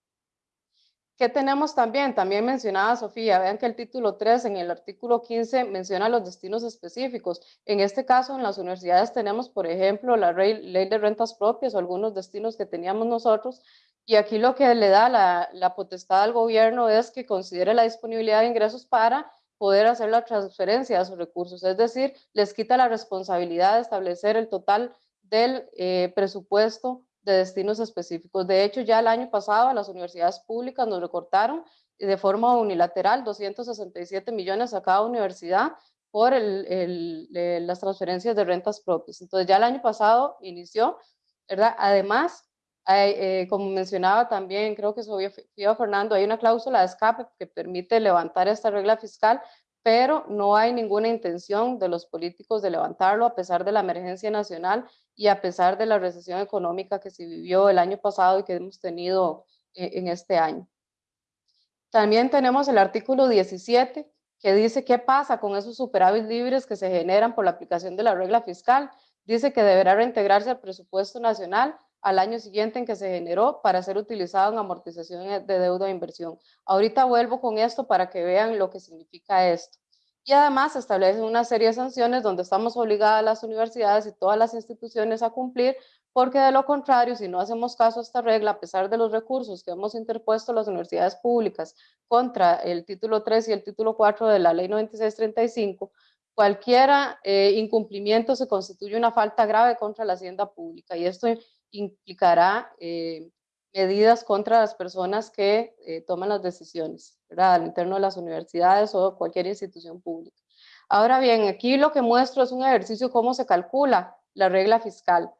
¿Qué tenemos también? También mencionaba Sofía, vean que el título 3 en el artículo 15 menciona los destinos específicos. En este caso, en las universidades tenemos, por ejemplo, la ley, de rentas propias o algunos destinos que teníamos nosotros, y aquí lo que le da la, la potestad al gobierno es que considere la disponibilidad de ingresos para poder hacer la transferencia de sus recursos, es decir, les quita la responsabilidad de establecer el total del eh, presupuesto de destinos específicos. De hecho, ya el año pasado las universidades públicas nos recortaron de forma unilateral 267 millones a cada universidad por el, las transferencias de rentas propias. Entonces ya el año pasado inició, ¿verdad? Además, eh, como mencionaba también, creo que Sofía Fernando, hay una cláusula de escape que permite levantar esta regla fiscal pero no hay ninguna intención de los políticos de levantarlo a pesar de la emergencia nacional y a pesar de la recesión económica que se vivió el año pasado y que hemos tenido eh, en este año. También tenemos el artículo 17 que dice qué pasa con esos superávit libres que se generan por la aplicación de la regla fiscal. Dice que deberá reintegrarse al presupuesto nacional al año siguiente en que se generó para ser utilizado en amortización de deuda e inversión. Ahorita vuelvo con esto para que vean lo que significa esto. Y además establece una serie de sanciones donde estamos obligadas las universidades y todas las instituciones a cumplir, porque de lo contrario, si no hacemos caso a esta regla, a pesar de los recursos que hemos interpuesto las universidades públicas contra el título 3 y el título 4 de la ley 9635, cualquier eh, incumplimiento se constituye una falta grave contra la hacienda pública y esto implicará eh, medidas contra las personas que eh, toman las decisiones, ¿verdad? Al interno de las universidades o cualquier institución pública. Ahora bien, aquí lo que muestro es un ejercicio cómo se calcula la regla fiscal.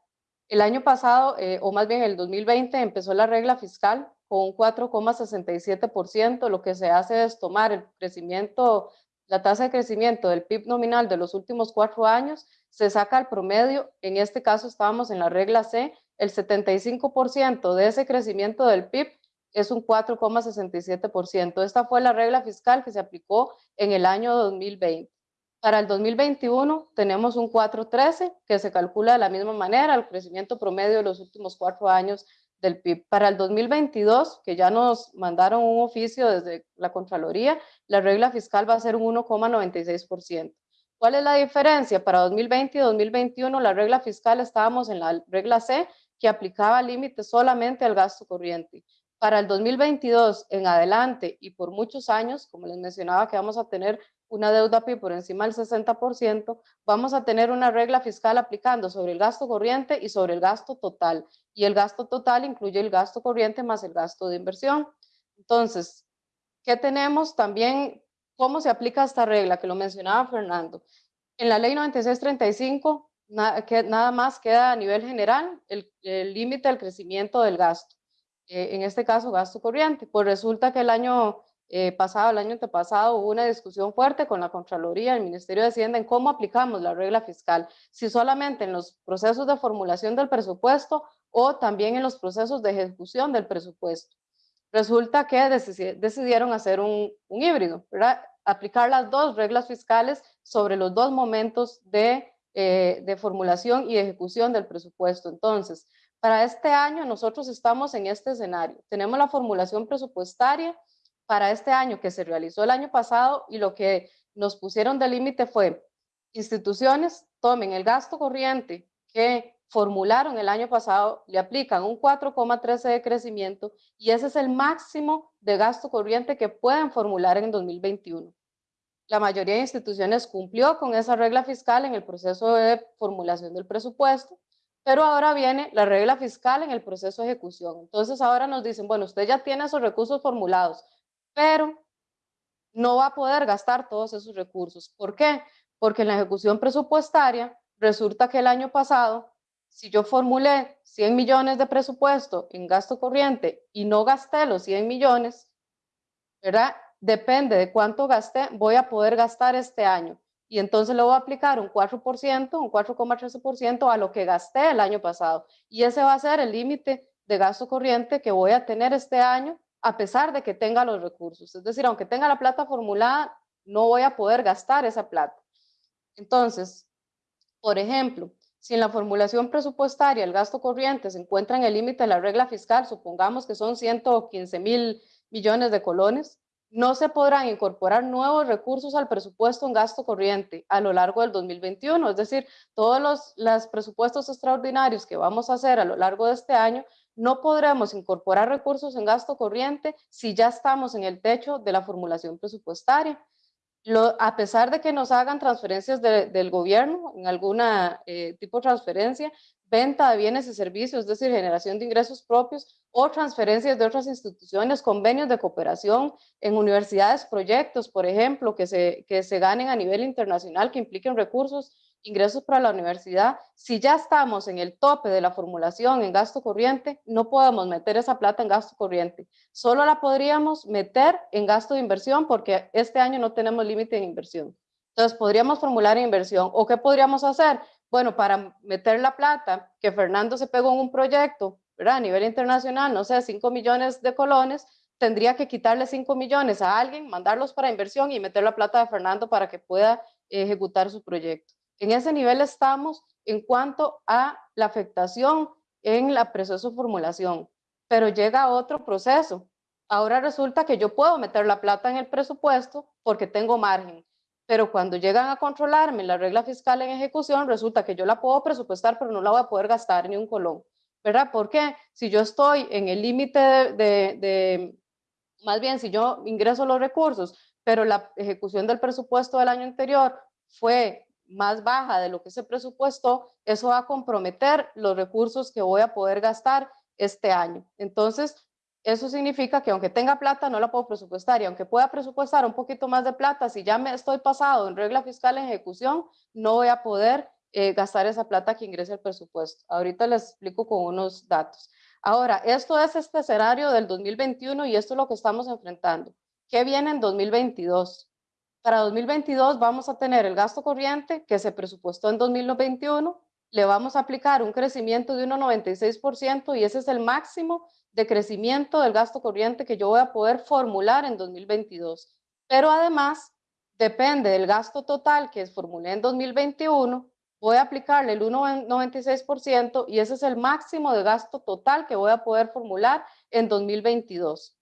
El año pasado, eh, o más bien el 2020, empezó la regla fiscal con un 4,67%. Lo que se hace es tomar el crecimiento, la tasa de crecimiento del PIB nominal de los últimos cuatro años, se saca el promedio. En este caso estábamos en la regla C, el 75% de ese crecimiento del PIB es un 4,67%. Esta fue la regla fiscal que se aplicó en el año 2020. Para el 2021 tenemos un 4,13 que se calcula de la misma manera, el crecimiento promedio de los últimos cuatro años del PIB. Para el 2022, que ya nos mandaron un oficio desde la Contraloría, la regla fiscal va a ser un 1,96%. ¿Cuál es la diferencia? Para 2020 y 2021 la regla fiscal estábamos en la regla C que aplicaba límites solamente al gasto corriente. Para el 2022 en adelante y por muchos años, como les mencionaba que vamos a tener una deuda PIB por encima del 60%, vamos a tener una regla fiscal aplicando sobre el gasto corriente y sobre el gasto total. Y el gasto total incluye el gasto corriente más el gasto de inversión. Entonces, ¿qué tenemos también? ¿Cómo se aplica esta regla? Que lo mencionaba Fernando. En la ley 9635 que nada más queda a nivel general el límite del crecimiento del gasto. Eh, en este caso, gasto corriente. Pues resulta que el año eh, pasado, el año antepasado, hubo una discusión fuerte con la Contraloría, el Ministerio de Hacienda, en cómo aplicamos la regla fiscal. Si solamente en los procesos de formulación del presupuesto o también en los procesos de ejecución del presupuesto. Resulta que decidieron hacer un, un híbrido, ¿verdad? aplicar las dos reglas fiscales sobre los dos momentos de eh, de formulación y ejecución del presupuesto. Entonces, Para este año nosotros estamos en este escenario. Tenemos la formulación presupuestaria para este año que se realizó el año pasado y lo que nos pusieron de límite fue instituciones tomen el gasto corriente que formularon el año pasado, le aplican un 4,13 de crecimiento y ese es el máximo de gasto corriente que pueden formular en 2021. La mayoría de instituciones cumplió con esa regla fiscal en el proceso de formulación del presupuesto, pero ahora viene la regla fiscal en el proceso de ejecución. Entonces ahora nos dicen, bueno, usted ya tiene esos recursos formulados, pero no va a poder gastar todos esos recursos. ¿Por qué? Porque en la ejecución presupuestaria resulta que el año pasado, si yo formulé 100 millones de presupuesto en gasto corriente y no gasté los 100 millones, ¿verdad? Depende de cuánto gasté, voy a poder gastar este año. Y entonces le voy a aplicar un 4%, un 4,13% a lo que gasté el año pasado. Y ese va a ser el límite de gasto corriente que voy a tener este año, a pesar de que tenga los recursos. Es decir, aunque tenga la plata formulada, no voy a poder gastar esa plata. Entonces, por ejemplo, si en la formulación presupuestaria el gasto corriente se encuentra en el límite de la regla fiscal, supongamos que son 115 mil millones de colones, no se podrán incorporar nuevos recursos al presupuesto en gasto corriente a lo largo del 2021. Es decir, todos los, presupuestos extraordinarios que vamos a hacer a lo largo de este año, no podremos incorporar recursos en gasto corriente si ya estamos en el techo de la formulación presupuestaria. a pesar de que nos hagan transferencias del gobierno, en alguna eh, tipo de transferencia, venta de bienes y servicios, es decir, generación de ingresos propios o transferencias de otras instituciones, convenios de cooperación en universidades, proyectos, por ejemplo, que se, que se ganen a nivel internacional, que impliquen recursos, ingresos para la universidad. Si ya estamos en el tope de la formulación en gasto corriente, no podemos meter esa plata en gasto corriente. Solo la podríamos meter en gasto de inversión porque este año no tenemos límite de inversión. Entonces, podríamos formular inversión. ¿O qué podríamos hacer? Bueno, para meter la plata que Fernando se pegó en un proyecto, ¿verdad? A nivel internacional, no sé, 5 millones de colones, tendría que quitarle 5 millones a alguien, mandarlos para inversión y meter la plata de Fernando para que pueda ejecutar su proyecto. En ese nivel estamos en cuanto a la afectación en la proceso de formulación, pero llega otro proceso. Ahora resulta que yo puedo meter la plata en el presupuesto porque tengo margen, pero cuando llegan a controlarme la regla fiscal en ejecución, resulta que yo la puedo presupuestar, pero no la voy a poder gastar ni un colón, ¿verdad? Porque si yo estoy en el límite de, más bien, si yo ingreso los recursos, pero la ejecución del presupuesto del año anterior fue más baja de lo que se presupuestó, eso va a comprometer los recursos que voy a poder gastar este año. Entonces, eso significa que aunque tenga plata no la puedo presupuestar y aunque pueda presupuestar un poquito más de plata, si ya me estoy pasado en regla fiscal en ejecución, no voy a poder eh, gastar esa plata que ingrese al presupuesto. Ahorita les explico con unos datos. Ahora, esto es este escenario del 2021 y esto es lo que estamos enfrentando. ¿Qué viene en 2022? Para 2022 vamos a tener el gasto corriente que se presupuestó en 2021, le vamos a aplicar un crecimiento de 1,96% y ese es el máximo de crecimiento del gasto corriente que yo voy a poder formular en 2022. Pero además, depende del gasto total que formulé en 2021, voy a aplicarle el 1,96% y ese es el máximo de gasto total que voy a poder formular en 2022.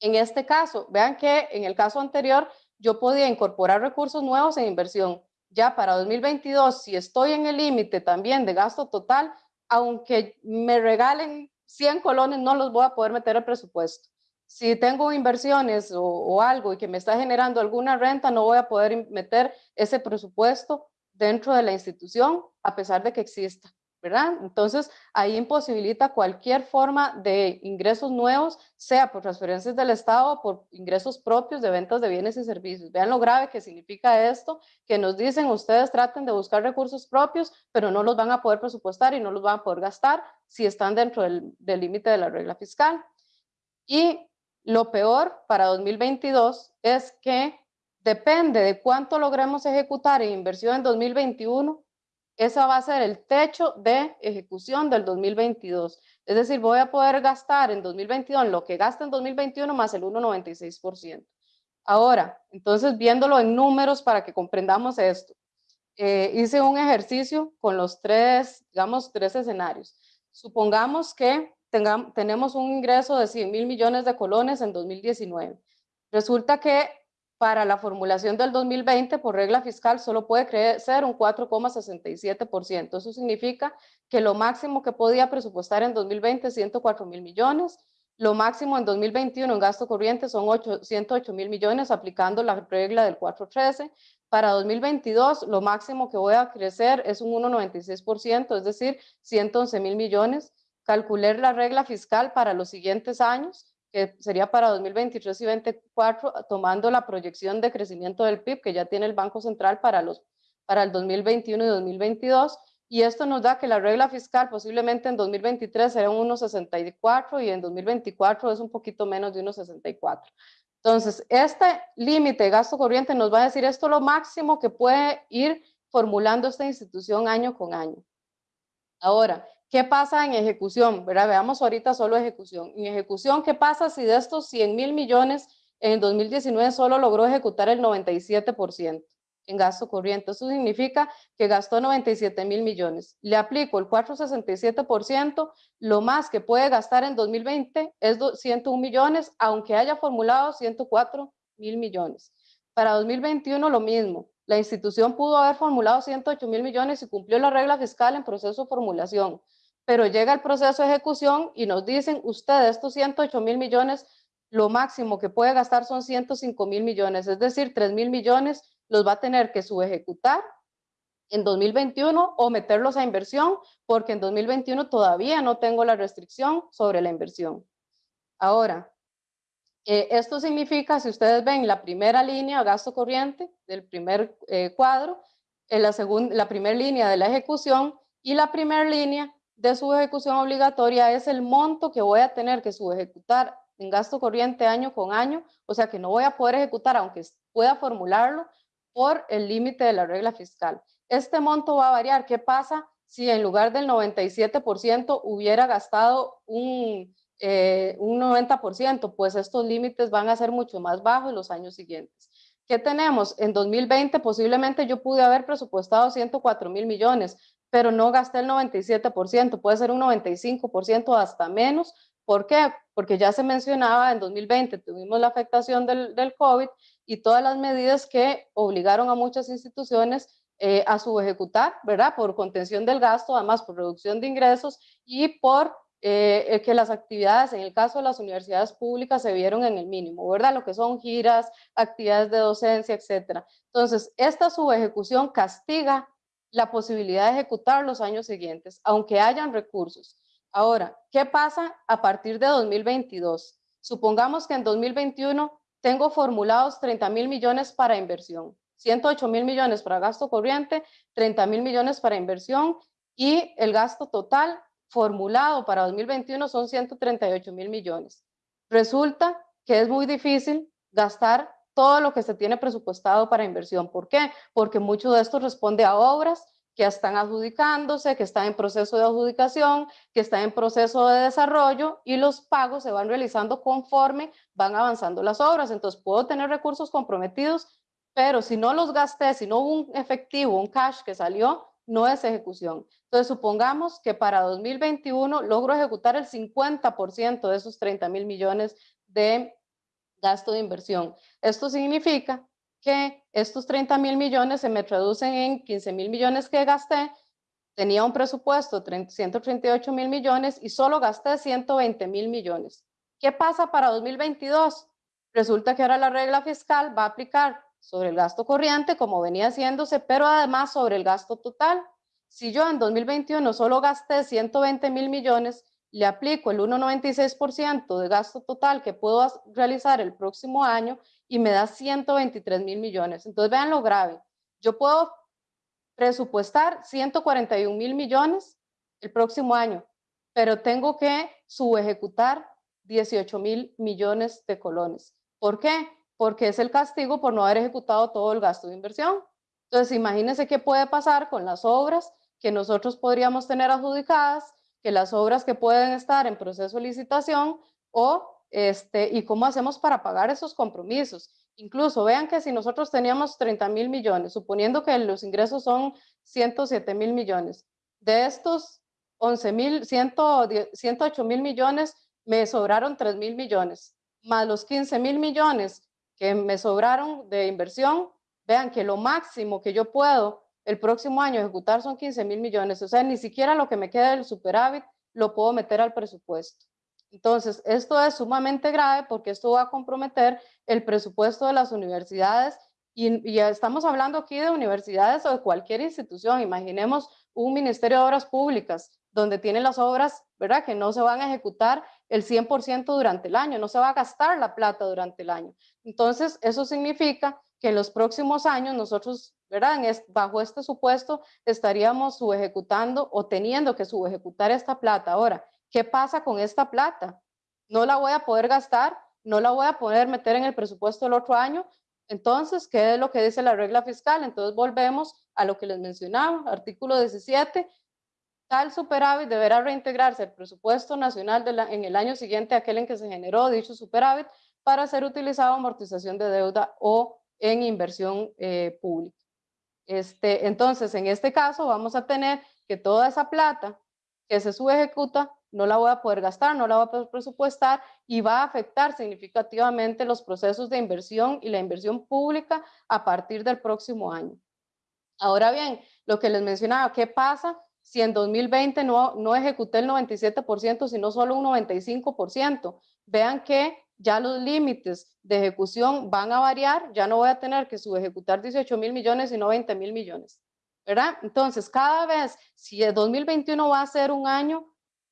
En este caso, vean que en el caso anterior yo podía incorporar recursos nuevos en inversión. Ya para 2022, si estoy en el límite también de gasto total, aunque me regalen 100 colones no los voy a poder meter al presupuesto. Si tengo inversiones o, algo y que me está generando alguna renta, no voy a poder meter ese presupuesto dentro de la institución a pesar de que exista. ¿Verdad? Entonces, ahí imposibilita cualquier forma de ingresos nuevos, sea por transferencias del Estado o por ingresos propios de ventas de bienes y servicios. Vean lo grave que significa esto, que nos dicen ustedes traten de buscar recursos propios, pero no los van a poder presupuestar y no los van a poder gastar si están dentro del límite de la regla fiscal. Y lo peor para 2022 es que depende de cuánto logremos ejecutar en inversión en 2021, esa va a ser el techo de ejecución del 2022. Es decir, voy a poder gastar en 2022 lo que gasta en 2021 más el 1,96%. Ahora, entonces viéndolo en números para que comprendamos esto, eh, hice un ejercicio con los tres, digamos, tres escenarios. supongamos que tengamos, tenemos un ingreso de 100 mil millones de colones en 2019. Resulta que para la formulación del 2020, por regla fiscal, solo puede crecer un 4,67%. Eso significa que lo máximo que podía presupuestar en 2020 es 104 mil millones, lo máximo en 2021 en gasto corriente son 108 mil millones aplicando la regla del 413. Para 2022 lo máximo que voy a crecer es un 1,96%, es decir, 111 mil millones. Calculé la regla fiscal para los siguientes años, que sería para 2023 y 2024, tomando la proyección de crecimiento del PIB que ya tiene el Banco Central para, los, para el 2021 y 2022 y esto nos da que la regla fiscal posiblemente en 2023 será un 1,64 y en 2024 es un poquito menos de 1,64. Entonces, este límite de gasto corriente nos va a decir esto lo máximo que puede ir formulando esta institución año con año. Ahora, ¿qué pasa en ejecución? ¿Verdad? Veamos ahorita solo ejecución. En ejecución, ¿qué pasa si de estos 100 mil millones en 2019 solo logró ejecutar el 97%? en gasto corriente. Eso significa que gastó 97 mil millones. Le aplico el 467%, lo más que puede gastar en 2020 es 101 millones, aunque haya formulado 104 mil millones. Para 2021 lo mismo. La institución pudo haber formulado 108 mil millones y cumplió la regla fiscal en proceso de formulación, pero llega el proceso de ejecución y nos dicen, usted estos 108 mil millones, lo máximo que puede gastar son 105 mil millones, es decir, 3 mil millones los va a tener que subejecutar en 2021 o meterlos a inversión, porque en 2021 todavía no tengo la restricción sobre la inversión. Ahora, eh, esto significa, si ustedes ven la primera línea, gasto corriente del primer eh, cuadro, en la, la primera línea de la ejecución y la primera línea de su ejecución obligatoria es el monto que voy a tener que subejecutar en gasto corriente año con año, o sea que no voy a poder ejecutar, aunque pueda formularlo, por el límite de la regla fiscal. Este monto va a variar. ¿Qué pasa si en lugar del 97% hubiera gastado un, eh, un 90%? Pues estos límites van a ser mucho más bajos en los años siguientes. ¿Qué tenemos? En 2020 posiblemente yo pude haber presupuestado 104 mil millones, pero no gasté el 97%, puede ser un 95% hasta menos. ¿Por qué? Porque ya se mencionaba, en 2020 tuvimos la afectación del, del COVID y todas las medidas que obligaron a muchas instituciones eh, a subejecutar, ¿verdad? Por contención del gasto, además por reducción de ingresos y por eh, que las actividades, en el caso de las universidades públicas, se vieron en el mínimo, ¿verdad? Lo que son giras, actividades de docencia, etcétera. Entonces, esta subejecución castiga la posibilidad de ejecutar los años siguientes, aunque hayan recursos. Ahora, ¿qué pasa a partir de 2022? Supongamos que en 2021 tengo formulados 30 mil millones para inversión, 108 mil millones para gasto corriente, 30 mil millones para inversión y el gasto total formulado para 2021 son 138 mil millones. Resulta que es muy difícil gastar todo lo que se tiene presupuestado para inversión. ¿Por qué? Porque mucho de esto responde a obras que están adjudicándose, que están en proceso de adjudicación, que están en proceso de desarrollo y los pagos se van realizando conforme van avanzando las obras. Entonces puedo tener recursos comprometidos, pero si no los gasté, si no hubo un efectivo, un cash que salió, no es ejecución. Entonces supongamos que para 2021 logro ejecutar el 50% de esos 30 mil millones de gasto de inversión. Esto significa que estos 30 mil millones se me traducen en 15 mil millones que gasté, tenía un presupuesto de 138 mil millones y solo gasté 120 mil millones. ¿Qué pasa para 2022? Resulta que ahora la regla fiscal va a aplicar sobre el gasto corriente como venía haciéndose, pero además sobre el gasto total. Si yo en 2021 solo gasté 120 mil millones, le aplico el 1,96% de gasto total que puedo realizar el próximo año y me da 123 mil millones. Entonces vean lo grave. Yo puedo presupuestar 141 mil millones el próximo año, pero tengo que subejecutar 18 mil millones de colones. ¿Por qué? Porque es el castigo por no haber ejecutado todo el gasto de inversión. Entonces imagínense qué puede pasar con las obras que nosotros podríamos tener adjudicadas que las obras que pueden estar en proceso de licitación o este, y cómo hacemos para pagar esos compromisos. Incluso vean que si nosotros teníamos 30 mil millones, suponiendo que los ingresos son 107 mil millones, de estos 11 mil, 108 mil millones, me sobraron 3 mil millones, más los 15 mil millones que me sobraron de inversión, vean que lo máximo que yo puedo el próximo año ejecutar son 15 mil millones, o sea, ni siquiera lo que me queda del superávit lo puedo meter al presupuesto. Entonces, esto es sumamente grave porque esto va a comprometer el presupuesto de las universidades y, ya estamos hablando aquí de universidades o de cualquier institución. Imaginemos un Ministerio de Obras Públicas donde tienen las obras, ¿verdad? Que no se van a ejecutar el 100% durante el año, no se va a gastar la plata durante el año. Entonces, eso significa que en los próximos años nosotros, ¿verdad? bajo este supuesto estaríamos subejecutando o teniendo que subejecutar esta plata. Ahora, ¿qué pasa con esta plata? No la voy a poder gastar, no la voy a poder meter en el presupuesto del otro año. Entonces, ¿qué es lo que dice la regla fiscal? Entonces volvemos a lo que les mencionaba, artículo 17, tal superávit deberá reintegrarse al presupuesto nacional en el año siguiente aquel en que se generó dicho superávit para ser utilizado en amortización de deuda o en inversión eh, pública. Este, entonces, en este caso vamos a tener que toda esa plata que se subejecuta no la voy a poder gastar, no la voy a poder presupuestar y va a afectar significativamente los procesos de inversión y la inversión pública a partir del próximo año. Ahora bien, lo que les mencionaba, ¿qué pasa si en 2020 no, no ejecuté el 97%, sino solo un 95%? Vean que ya los límites de ejecución van a variar, ya no voy a tener que subejecutar 18 mil millones, sino 20 mil millones. ¿verdad? Entonces, cada vez, si el 2021 va a ser un año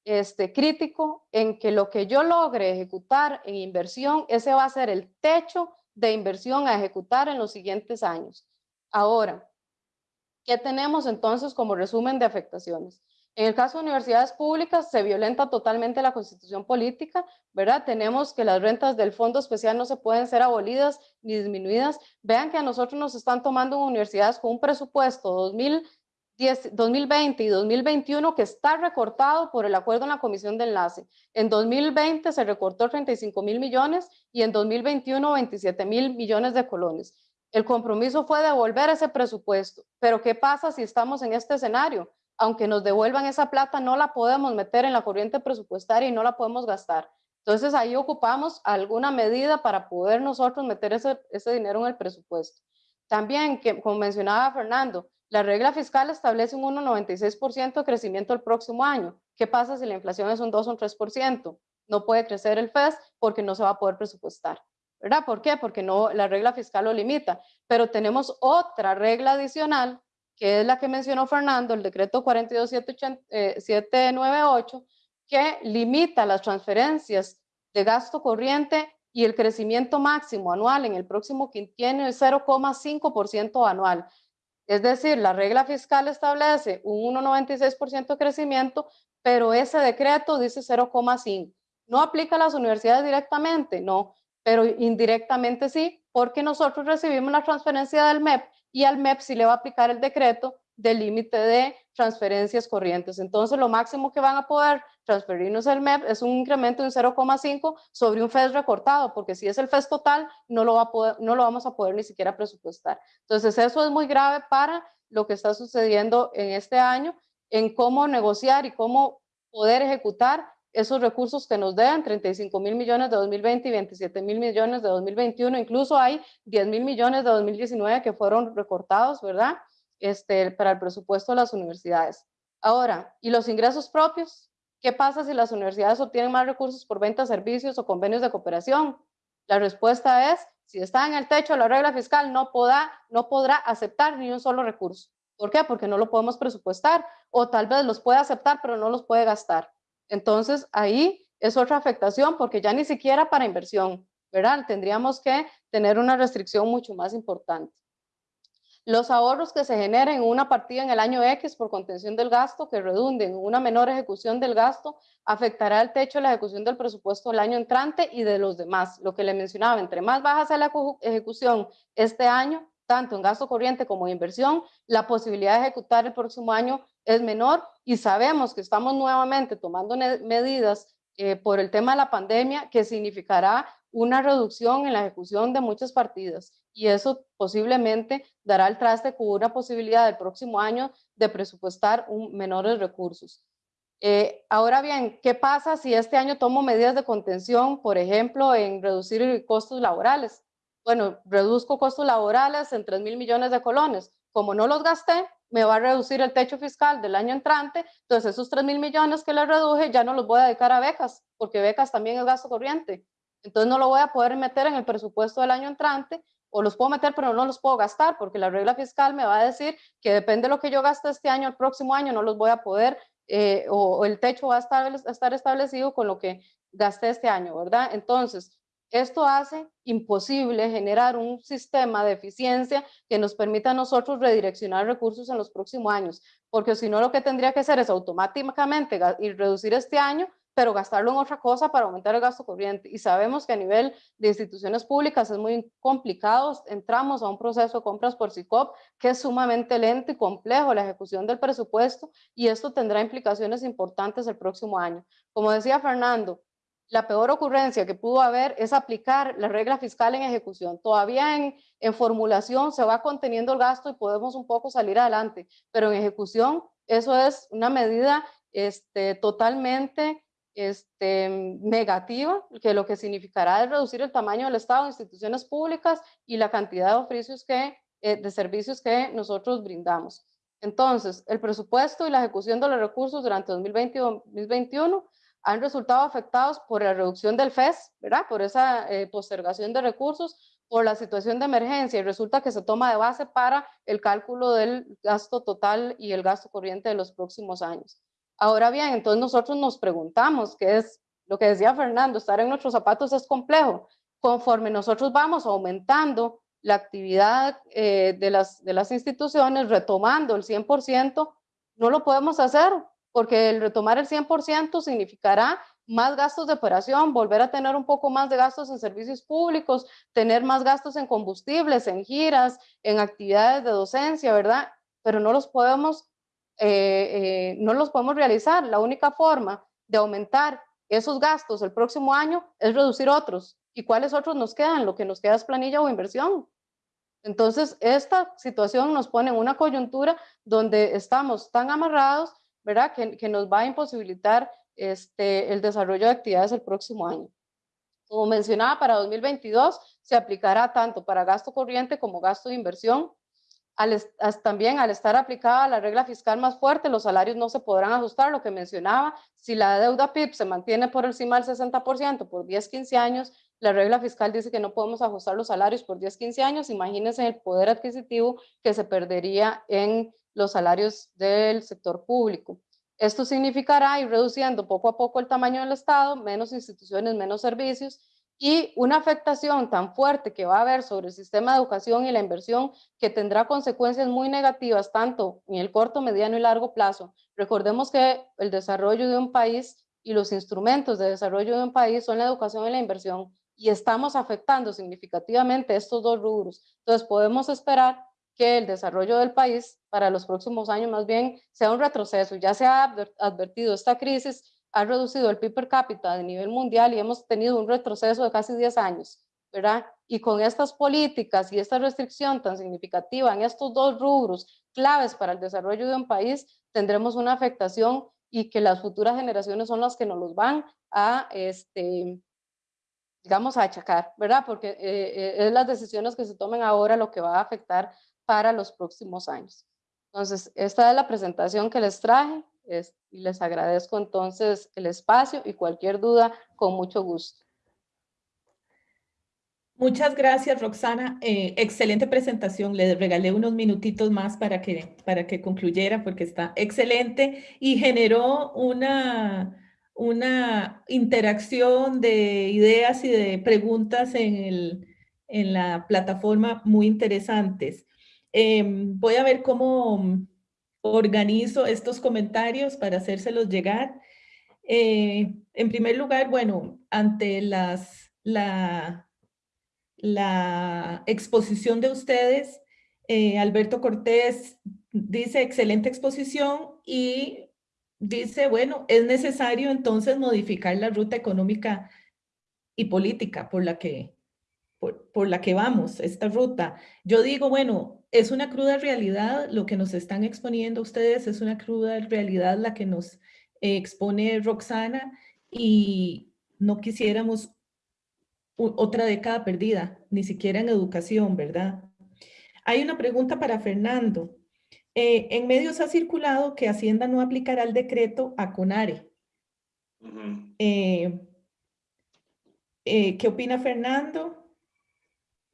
este, crítico en que lo que yo logre ejecutar en inversión, ese va a ser el techo de inversión a ejecutar en los siguientes años. Ahora, ¿qué tenemos entonces como resumen de afectaciones? En el caso de universidades públicas se violenta totalmente la constitución política, ¿verdad? Tenemos que las rentas del fondo especial no se pueden ser abolidas ni disminuidas. Vean que a nosotros nos están tomando universidades con un presupuesto 2010, 2020 y 2021 que está recortado por el acuerdo en la comisión de enlace. En 2020 se recortó 35 mil millones y en 2021 27 mil millones de colones. El compromiso fue devolver ese presupuesto, pero ¿qué pasa si estamos en este escenario? Aunque nos devuelvan esa plata, no la podemos meter en la corriente presupuestaria y no la podemos gastar. Entonces ahí ocupamos alguna medida para poder nosotros meter ese, ese dinero en el presupuesto. También, que, como mencionaba Fernando, la regla fiscal establece un 1,96% de crecimiento el próximo año. ¿Qué pasa si la inflación es un 2 o un 3%? No puede crecer el FES porque no se va a poder presupuestar. ¿Verdad? ¿Por qué? Porque no, la regla fiscal lo limita. Pero tenemos otra regla adicional que es la que mencionó Fernando, el decreto 42798, eh, que limita las transferencias de gasto corriente y el crecimiento máximo anual en el próximo quinquenio es 0,5% anual. Es decir, la regla fiscal establece un 1,96% de crecimiento, pero ese decreto dice 0,5%. No aplica a las universidades directamente, no, pero indirectamente sí, porque nosotros recibimos la transferencia del MEP y al MEP sí le va a aplicar el decreto del límite de transferencias corrientes. Entonces, lo máximo que van a poder transferirnos el MEP es un incremento de un 0,5 sobre un FES recortado, porque si es el FES total, no lo, va a poder, no lo vamos a poder ni siquiera presupuestar. Entonces, eso es muy grave para lo que está sucediendo en este año, en cómo negociar y cómo poder ejecutar esos recursos que nos deben, 35 mil millones de 2020 y 27 mil millones de 2021, incluso hay 10 mil millones de 2019 que fueron recortados, ¿verdad? Este, para el presupuesto de las universidades. Ahora, ¿y los ingresos propios? ¿Qué pasa si las universidades obtienen más recursos por venta de servicios o convenios de cooperación? La respuesta es, si está en el techo de la regla fiscal, no, podrá, no podrá aceptar ni un solo recurso. ¿Por qué? Porque no lo podemos presupuestar o tal vez los puede aceptar, pero no los puede gastar. Entonces, ahí es otra afectación porque ya ni siquiera para inversión, ¿verdad? Tendríamos que tener una restricción mucho más importante. Los ahorros que se generen en una partida en el año X por contención del gasto que redunden en una menor ejecución del gasto afectará el techo de la ejecución del presupuesto del año entrante y de los demás. Lo que le mencionaba, entre más baja sea la ejecución este año, tanto en gasto corriente como en inversión, la posibilidad de ejecutar el próximo año es menor y sabemos que estamos nuevamente tomando medidas eh, por el tema de la pandemia que significará una reducción en la ejecución de muchas partidas y eso posiblemente dará el traste con una posibilidad del próximo año de presupuestar un, menores recursos. Eh, ahora bien, ¿qué pasa si este año tomo medidas de contención, por ejemplo, en reducir costos laborales? Bueno, reduzco costos laborales en 3 mil millones de colones. Como no los gasté, me va a reducir el techo fiscal del año entrante, entonces esos 3 mil millones que le reduje ya no los voy a dedicar a becas, porque becas también es gasto corriente. Entonces no lo voy a poder meter en el presupuesto del año entrante, o los puedo meter, pero no los puedo gastar, porque la regla fiscal me va a decir que depende de lo que yo gaste este año, el próximo año no los voy a poder eh, o, el techo va a estar, estar establecido con lo que gasté este año, ¿verdad? Entonces, esto hace imposible generar un sistema de eficiencia que nos permita a nosotros redireccionar recursos en los próximos años, porque si no lo que tendría que hacer es automáticamente y reducir este año pero gastarlo en otra cosa para aumentar el gasto corriente. Y sabemos que a nivel de instituciones públicas es muy complicado. Entramos a un proceso de compras por SICOP que es sumamente lento y complejo la ejecución del presupuesto y esto tendrá implicaciones importantes el próximo año. Como decía Fernando, la peor ocurrencia que pudo haber es aplicar la regla fiscal en ejecución. Todavía en, en formulación se va conteniendo el gasto y podemos un poco salir adelante, pero en ejecución eso es una medida este, totalmente este, negativa, que lo que significará es reducir el tamaño del Estado, instituciones públicas y la cantidad de oficios que, eh, de servicios que nosotros brindamos. Entonces, el presupuesto y la ejecución de los recursos durante 2020 y 2021 han resultado afectados por la reducción del FES, ¿verdad? Por esa eh, postergación de recursos, por la situación de emergencia y resulta que se toma de base para el cálculo del gasto total y el gasto corriente de los próximos años. Ahora bien, entonces nosotros nos preguntamos, qué es lo que decía Fernando, estar en nuestros zapatos es complejo. Conforme nosotros vamos aumentando la actividad eh, de, las, de las instituciones, retomando el 100%, no lo podemos hacer, porque el retomar el 100% significará más gastos de operación, volver a tener un poco más de gastos en servicios públicos, tener más gastos en combustibles, en giras, en actividades de docencia, ¿verdad? Pero no los podemos eh, eh, no los podemos realizar. La única forma de aumentar esos gastos el próximo año es reducir otros. ¿Y cuáles otros nos quedan? Lo que nos queda es planilla o inversión. Entonces, esta situación nos pone en una coyuntura donde estamos tan amarrados, ¿verdad? Que, que nos va a imposibilitar este, el desarrollo de actividades el próximo año. Como mencionaba, para 2022 se aplicará tanto para gasto corriente como gasto de inversión también al estar aplicada la regla fiscal más fuerte, los salarios no se podrán ajustar, lo que mencionaba, si la deuda PIB se mantiene por encima del 60% por 10, 15 años, la regla fiscal dice que no podemos ajustar los salarios por 10, 15 años, imagínense el poder adquisitivo que se perdería en los salarios del sector público. Esto significará ir reduciendo poco a poco el tamaño del Estado, menos instituciones, menos servicios, y una afectación tan fuerte que va a haber sobre el sistema de educación y la inversión que tendrá consecuencias muy negativas tanto en el corto, mediano y largo plazo. Recordemos que el desarrollo de un país y los instrumentos de desarrollo de un país son la educación y la inversión y estamos afectando significativamente estos dos rubros. Entonces podemos esperar que el desarrollo del país para los próximos años más bien sea un retroceso. Ya se ha advertido esta crisis ha reducido el PIB per cápita de nivel mundial y hemos tenido un retroceso de casi 10 años, ¿verdad? Y con estas políticas y esta restricción tan significativa en estos dos rubros claves para el desarrollo de un país, tendremos una afectación y que las futuras generaciones son las que nos los van a, este, digamos, a achacar, ¿verdad? Porque eh, eh, es las decisiones que se tomen ahora lo que va a afectar para los próximos años. Entonces, esta es la presentación que les traje y les agradezco entonces el espacio y cualquier duda, con mucho gusto. Muchas gracias, Roxana. Eh, excelente presentación. Le regalé unos minutitos más para que, para que concluyera porque está excelente y generó una, una interacción de ideas y de preguntas en, el, en la plataforma muy interesantes. Em, voy a ver cómo organizo estos comentarios para hacérselos llegar. Eh, en primer lugar, bueno, ante las, la, la exposición de ustedes, eh, Alberto Cortés dice excelente exposición y dice, bueno, es necesario entonces modificar la ruta económica y política por la que, por, por la que vamos, esta ruta. Yo digo, bueno, es una cruda realidad, lo que nos están exponiendo ustedes es una cruda realidad la que nos expone Roxana y no quisiéramos otra década perdida, ni siquiera en educación, ¿verdad? Hay una pregunta para Fernando. Eh, en medios ha circulado que Hacienda no aplicará el decreto a CONARE. Eh, eh, ¿Qué opina Fernando?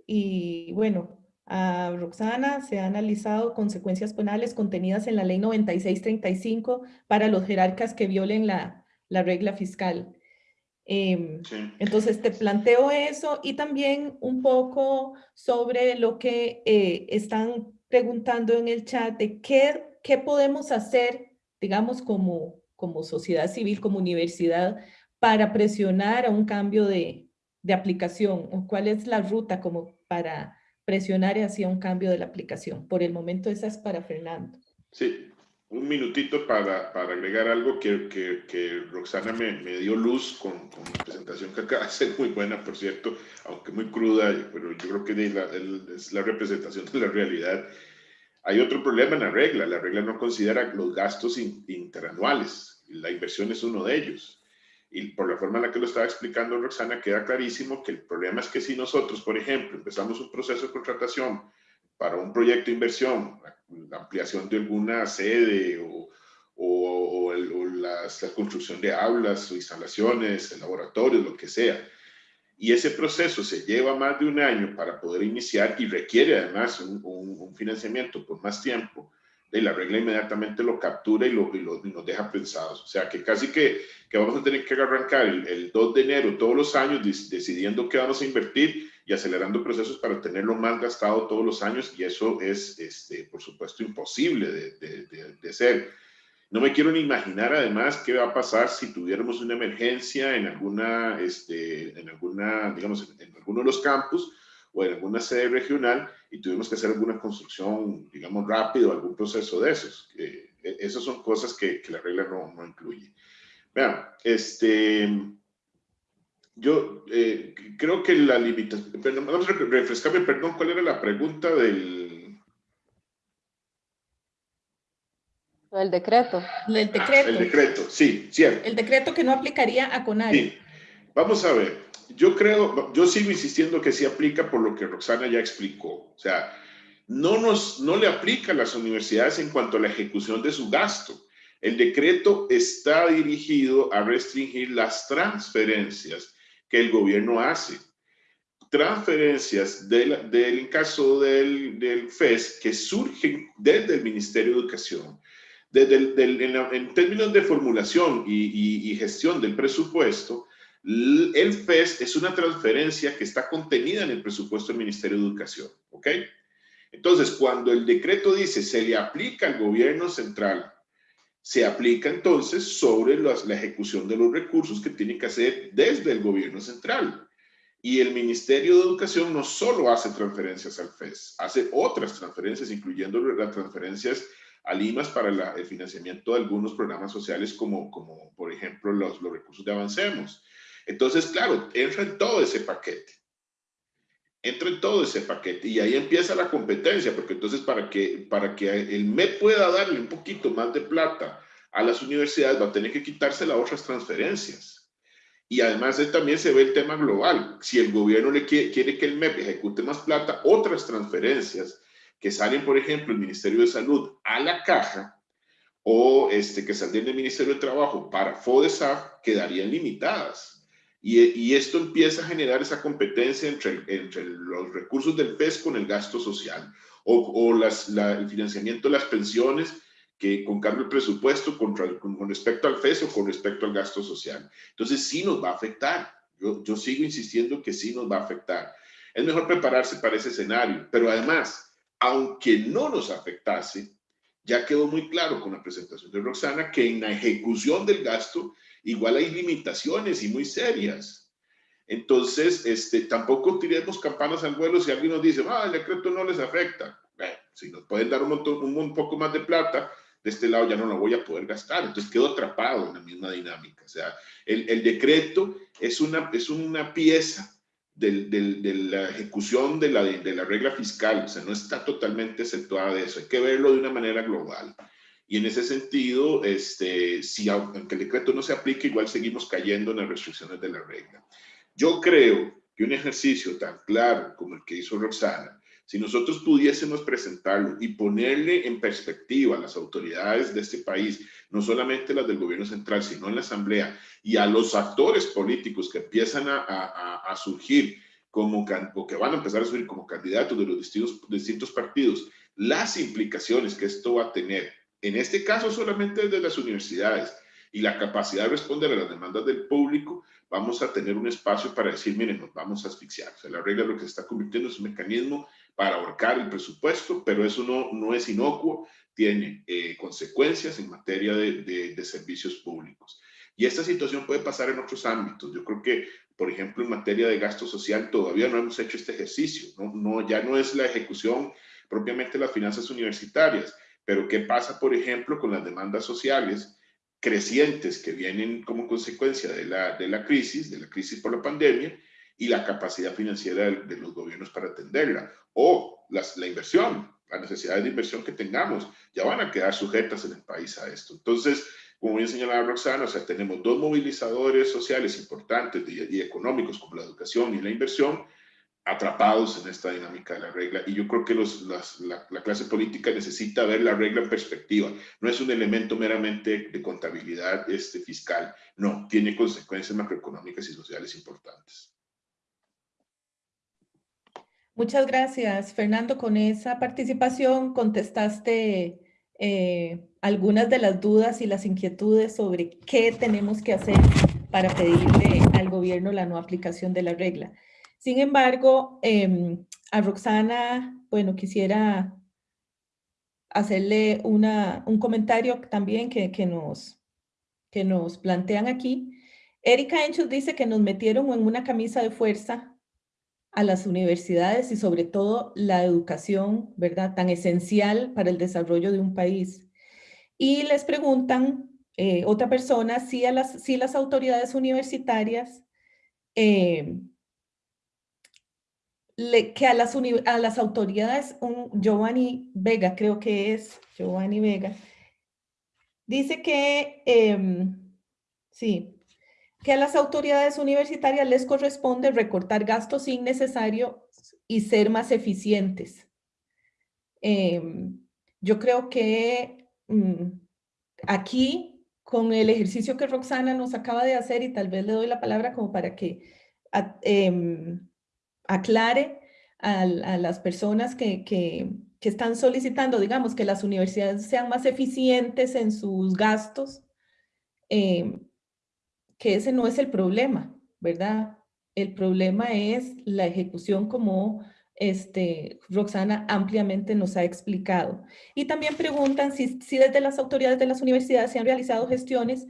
Y bueno, a Roxana se han analizado consecuencias penales contenidas en la ley 9635 para los jerarcas que violen la, la regla fiscal. Em, entonces te planteo eso y también un poco sobre lo que eh, están preguntando en el chat de qué, qué podemos hacer, digamos, como, como sociedad civil, como universidad, para presionar a un cambio de, de aplicación o cuál es la ruta como para presionar hacia un cambio de la aplicación. Por el momento esa es para Fernando. Sí, un minutito para, para agregar algo que, que, que Roxana me, me, dio luz con, con, la presentación que acaba de hacer, muy buena, por cierto, aunque muy cruda, pero yo creo que la, es la representación de la realidad. Hay otro problema en la regla, la regla no considera los gastos interanuales, la inversión es uno de ellos. Y por la forma en la que lo estaba explicando Roxana, queda clarísimo que el problema es que si nosotros, por ejemplo, empezamos un proceso de contratación para un proyecto de inversión, la ampliación de alguna sede o, la, construcción de aulas o instalaciones, laboratorios, lo que sea. Y ese proceso se lleva más de un año para poder iniciar y requiere además un, financiamiento por más tiempo. Y la regla inmediatamente lo captura y, lo, y, lo, nos deja pensados. O sea que casi que, que vamos a tener que arrancar el, el 2 de enero todos los años decidiendo qué vamos a invertir y acelerando procesos para tenerlo más gastado todos los años y eso es, este, por supuesto, imposible de, de, de, ser. No me quiero ni imaginar además qué va a pasar si tuviéramos una emergencia en alguna, este, en alguna, digamos, en, alguno de los campus o en alguna sede regional y tuvimos que hacer alguna construcción, digamos, rápido, algún proceso de esos. Eh, esas son cosas que, que la regla no, no incluye. Vean, este, yo eh, creo que la limitación, vamos a refrescarme, perdón, ¿cuál era la pregunta del... El decreto. El decreto. el decreto, sí, cierto. El decreto que no aplicaría a CONARE. Sí. Vamos a ver, yo creo, yo sigo insistiendo que sí aplica por lo que Roxana ya explicó. O sea, no, nos, no le aplica a las universidades en cuanto a la ejecución de su gasto. El decreto está dirigido a restringir las transferencias que el gobierno hace. Transferencias del, del caso del, del, FES que surgen desde el Ministerio de Educación. Desde el, del, en, en, términos de formulación y, y, y gestión del presupuesto, el FES es una transferencia que está contenida en el presupuesto del Ministerio de Educación, ¿ok? Entonces, cuando el decreto dice se le aplica al gobierno central se aplica entonces sobre la ejecución de los recursos que tiene que hacer desde el gobierno central. Y el Ministerio de Educación no solo hace transferencias al FES, hace otras transferencias, incluyendo las transferencias a Limas para el financiamiento de algunos programas sociales como, como por ejemplo, los, los recursos de Avancemos. Entonces, claro, entra en todo ese paquete entra en todo ese paquete y ahí empieza la competencia, porque entonces para que, para que el MEP pueda darle un poquito más de plata a las universidades va a tener que quitarse las otras transferencias. Y además de, también se ve el tema global. Si el gobierno le quiere, quiere que el MEP ejecute más plata, otras transferencias que salen, por ejemplo, el Ministerio de Salud a la caja o este, que salen del Ministerio de Trabajo para FODESAF quedarían limitadas. Y, esto empieza a generar esa competencia entre, entre los recursos del FES con el gasto social o, o las, el financiamiento de las pensiones que con cambio el presupuesto con, con, respecto al FES o con respecto al gasto social. Entonces sí nos va a afectar. Yo, yo sigo insistiendo que sí nos va a afectar. Es mejor prepararse para ese escenario, pero además, aunque no nos afectase, ya quedó muy claro con la presentación de Roxana que en la ejecución del gasto igual hay limitaciones y muy serias. Entonces, este, tampoco tiremos campanas al vuelo si alguien nos dice, ah, el decreto no les afecta. Bueno, si nos pueden dar un, montón, un, poco más de plata, de este lado ya no lo voy a poder gastar. Entonces quedo atrapado en la misma dinámica. O sea, el, el decreto es una, es una pieza del, del, de la ejecución de la, de, de la regla fiscal. O sea, no está totalmente exceptuada de eso. Hay que verlo de una manera global. Y en ese sentido, este, si aunque el decreto no se aplique, igual seguimos cayendo en las restricciones de la regla. Yo creo que un ejercicio tan claro como el que hizo Roxana, si nosotros pudiésemos presentarlo y ponerle en perspectiva a las autoridades de este país, no solamente las del gobierno central, sino en la asamblea, y a los actores políticos que empiezan a, a, surgir como, o que van a empezar a surgir como candidatos de los distintos, distintos partidos, las implicaciones que esto va a tener, en este caso solamente desde las universidades, y la capacidad de responder a las demandas del público, vamos a tener un espacio para decir, miren, nos vamos a asfixiar. O sea, la regla lo que se está convirtiendo es un mecanismo para ahorcar el presupuesto, pero eso no, no es inocuo, tiene eh, consecuencias en materia de, servicios públicos. Y esta situación puede pasar en otros ámbitos. Yo creo que, por ejemplo, en materia de gasto social todavía no hemos hecho este ejercicio. No, no, ya no es la ejecución propiamente de las finanzas universitarias, pero ¿qué pasa, por ejemplo, con las demandas sociales crecientes que vienen como consecuencia de la, de la crisis, de la crisis por la pandemia, y la capacidad financiera de, los gobiernos para atenderla, o las, la inversión, las necesidades de inversión que tengamos, ya van a quedar sujetas en el país a esto. Entonces, como bien señalaba Roxana, o sea, tenemos dos movilizadores sociales importantes y, y económicos como la educación y la inversión, atrapados en esta dinámica de la regla. Y yo creo que los, las, la, la, clase política necesita ver la regla en perspectiva. No es un elemento meramente de contabilidad este, fiscal, no, tiene consecuencias macroeconómicas y sociales importantes. Muchas gracias, Fernando. Con esa participación contestaste eh, algunas de las dudas y las inquietudes sobre qué tenemos que hacer para pedirle al gobierno la no aplicación de la regla. Sin embargo, em, a Roxana, bueno, quisiera hacerle una, un comentario también que, que, nos, que nos plantean aquí. Erika Enchus dice que nos metieron en una camisa de fuerza a las universidades y sobre todo la educación, ¿verdad? Tan esencial para el desarrollo de un país. Y les preguntan, eh, otra persona, si, a las, si las autoridades universitarias, eh, que a las, a las autoridades, un Giovanni Vega, creo que es Giovanni Vega, dice que, em, sí, que a las autoridades universitarias les corresponde recortar gastos innecesarios y ser más eficientes. Em, yo creo que mm, aquí, con el ejercicio que Roxana nos acaba de hacer, y tal vez le doy la palabra como para que em, aclare a, las personas que, están solicitando, digamos, que las universidades sean más eficientes en sus gastos, eh, que ese no es el problema, ¿verdad? El problema es la ejecución como este, Roxana ampliamente nos ha explicado. Y también preguntan si desde las autoridades de las universidades se han realizado gestiones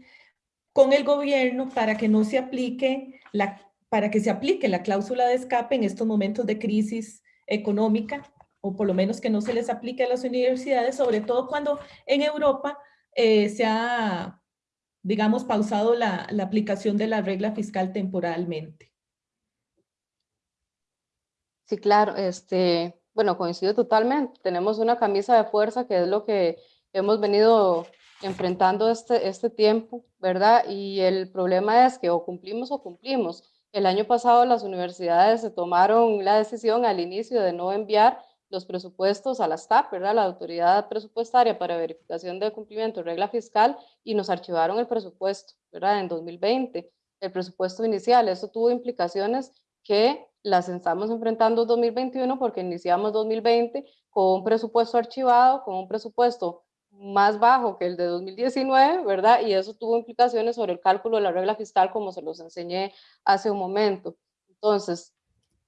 con el gobierno para que no se aplique la, para que se aplique la cláusula de escape en estos momentos de crisis económica, o por lo menos que no se les aplique a las universidades, sobre todo cuando en Europa eh, se ha digamos, pausado la, la aplicación de la regla fiscal temporalmente. Sí, claro, este, bueno, coincido totalmente. Tenemos una camisa de fuerza que es lo que hemos venido enfrentando este, este tiempo, ¿verdad? Y el problema es que o cumplimos o cumplimos. El año pasado las universidades se tomaron la decisión al inicio de no enviar los presupuestos a la STAP, ¿verdad? la Autoridad Presupuestaria para Verificación de Cumplimiento de Regla Fiscal, y nos archivaron el presupuesto ¿verdad? en 2020, el presupuesto inicial. Eso tuvo implicaciones que las estamos enfrentando en 2021 porque iniciamos 2020 con un presupuesto archivado, con un presupuesto más bajo que el de 2019, ¿verdad? Y eso tuvo implicaciones sobre el cálculo de la regla fiscal como se los enseñé hace un momento. Entonces,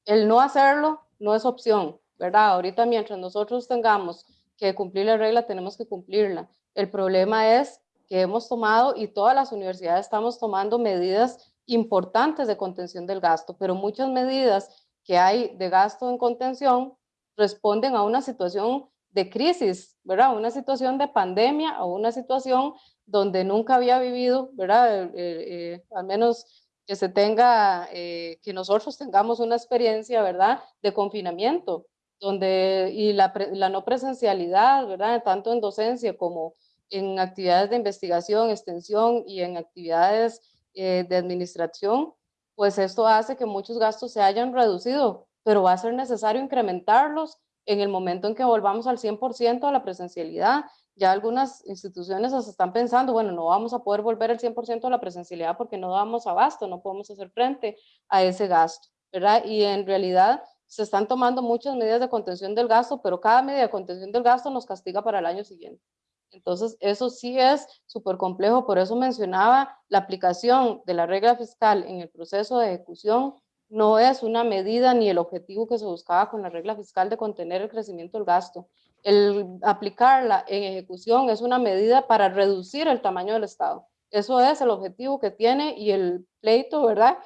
el no hacerlo no es opción, ¿verdad? Ahorita mientras nosotros tengamos que cumplir la regla, tenemos que cumplirla. El problema es que hemos tomado y todas las universidades estamos tomando medidas importantes de contención del gasto, pero muchas medidas que hay de gasto en contención responden a una situación de crisis, ¿verdad? Una situación de pandemia o una situación donde nunca había vivido, ¿verdad? Eh, eh, al menos que se tenga, eh, que nosotros tengamos una experiencia, ¿verdad? De confinamiento donde, y la, la, no presencialidad, ¿verdad? Tanto en docencia como, en actividades de investigación, extensión y en actividades eh, de administración, pues esto hace que muchos gastos se hayan reducido, pero va a ser necesario incrementarlos en el momento en que volvamos al 100% a la presencialidad. Ya algunas instituciones se están pensando, bueno, no vamos a poder volver al 100% a la presencialidad porque no damos abasto, no podemos hacer frente a ese gasto, ¿verdad? Y en realidad se están tomando muchas medidas de contención del gasto, pero cada medida de contención del gasto nos castiga para el año siguiente. Entonces, eso sí es súper complejo, por eso mencionaba la aplicación de la regla fiscal en el proceso de ejecución no es una medida ni el objetivo que se buscaba con la regla fiscal de contener el crecimiento del gasto. El aplicarla en ejecución es una medida para reducir el tamaño del Estado. Eso es el objetivo que tiene y el pleito, ¿verdad?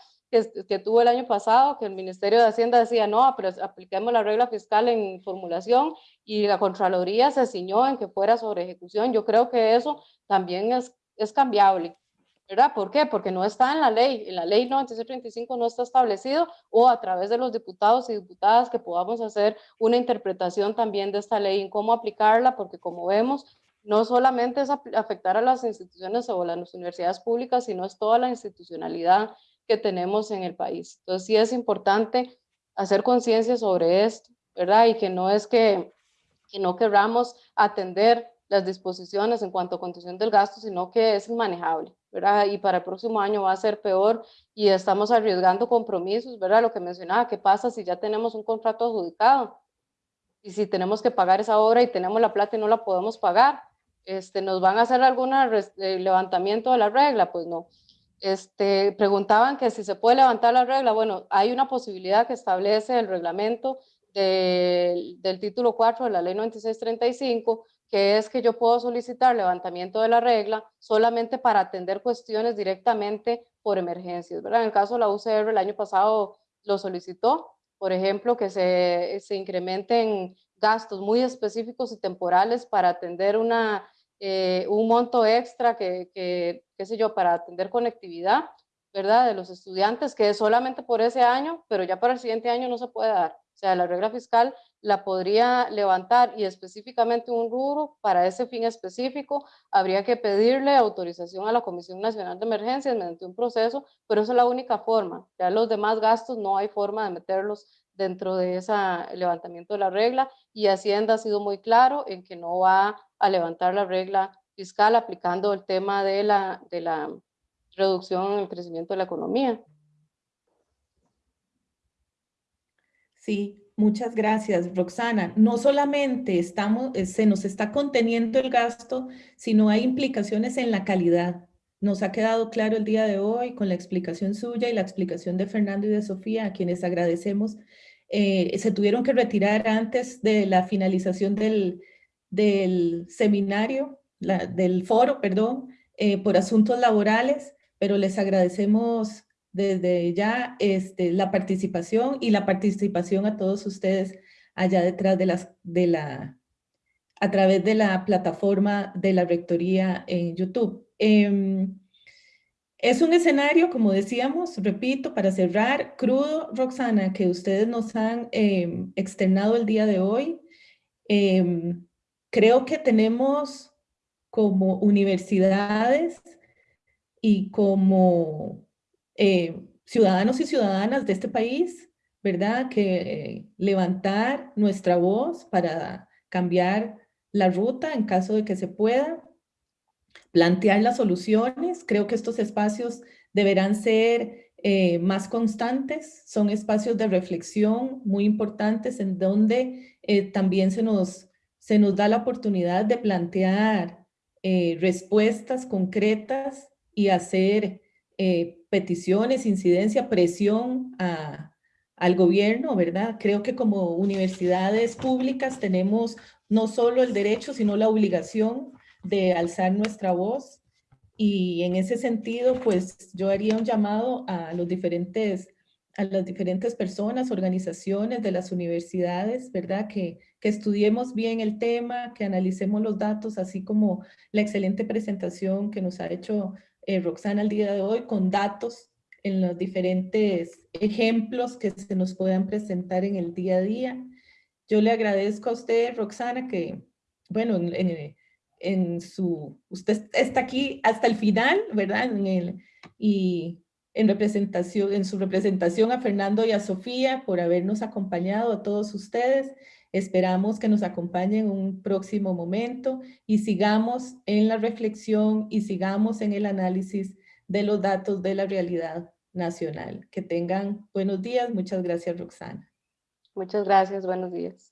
que, tuvo el año pasado, que el Ministerio de Hacienda decía, no, pero apliquemos la regla fiscal en formulación y la Contraloría se ciñó en que fuera sobre ejecución. Yo creo que eso también es, es cambiable. ¿Verdad? ¿Por qué? Porque no está en la ley, en la ley 9635 no está establecido o a través de los diputados y diputadas que podamos hacer una interpretación también de esta ley en cómo aplicarla, porque como vemos, no solamente es afectar a las instituciones o a las universidades públicas, sino es toda la institucionalidad que tenemos en el país. Entonces sí es importante hacer conciencia sobre esto, ¿verdad? Y que no es que, que no queramos atender las disposiciones en cuanto a contención del gasto, sino que es inmanejable, ¿verdad? Y para el próximo año va a ser peor y estamos arriesgando compromisos, ¿verdad? Lo que mencionaba, ¿qué pasa si ya tenemos un contrato adjudicado? Y si tenemos que pagar esa obra y tenemos la plata y no la podemos pagar, este, ¿nos van a hacer algún eh, levantamiento de la regla? Pues no. Este, preguntaban que si se puede levantar la regla. Bueno, hay una posibilidad que establece el reglamento del título 4 de la ley 9635, que es que yo puedo solicitar levantamiento de la regla solamente para atender cuestiones directamente por emergencias. ¿verdad? En el caso de la UCR, el año pasado lo solicitó, por ejemplo, que se, se incrementen gastos muy específicos y temporales para atender una eh, un monto extra que, que, qué sé yo, para atender conectividad, ¿verdad? De los estudiantes, que es solamente por ese año, pero ya para el siguiente año no se puede dar. O sea, la regla fiscal la podría levantar y específicamente un rubro para ese fin específico, habría que pedirle autorización a la Comisión Nacional de Emergencias mediante un proceso, pero esa es la única forma. Ya los demás gastos no hay forma de meterlos dentro de ese levantamiento de la regla y Hacienda ha sido muy claro en que no va a levantar la regla fiscal aplicando el tema de la, de la reducción en el crecimiento de la economía. Sí, muchas gracias, Roxana. No solamente estamos, eh, se nos está conteniendo el gasto, sino hay implicaciones en la calidad. Nos ha quedado claro el día de hoy con la explicación suya y la explicación de Fernando y de Sofía, a quienes agradecemos. Eh, se tuvieron que retirar antes de la finalización del, del seminario, del foro, perdón, eh, por asuntos laborales, pero les agradecemos desde ya este, la participación y la participación a todos ustedes allá detrás de, las, de la, a través de la plataforma de la Rectoría en YouTube. Em, es un escenario, como decíamos, repito, para cerrar, crudo, Roxana, que ustedes nos han em, externado el día de hoy. Em, Creo que tenemos como universidades y como eh, ciudadanos y ciudadanas de este país, ¿verdad? Que levantar nuestra voz para cambiar la ruta en caso de que se pueda, plantear las soluciones. Creo que estos espacios deberán ser eh, más constantes, son espacios de reflexión muy importantes en donde eh, también se nos se nos da la oportunidad de plantear eh, respuestas concretas y hacer eh, peticiones, incidencia, presión al gobierno, ¿verdad? Creo que como universidades públicas tenemos no solo el derecho, sino la obligación de alzar nuestra voz y en ese sentido, pues yo haría un llamado a los diferentes a las diferentes personas, organizaciones de las universidades, ¿verdad? Que, que estudiemos bien el tema, que analicemos los datos, así como la excelente presentación que nos ha hecho eh, Roxana el día de hoy, con datos en los diferentes ejemplos que se nos puedan presentar en el día a día. Yo le agradezco a usted, Roxana, que, bueno, en su, usted está aquí hasta el final, ¿verdad? En el, y en representación, en su representación a Fernando y a Sofía por habernos acompañado a todos ustedes. Esperamos que nos acompañen en un próximo momento y sigamos en la reflexión y sigamos en el análisis de los datos de la realidad nacional. Que tengan buenos días. Muchas gracias, Roxana. Muchas gracias. Buenos días.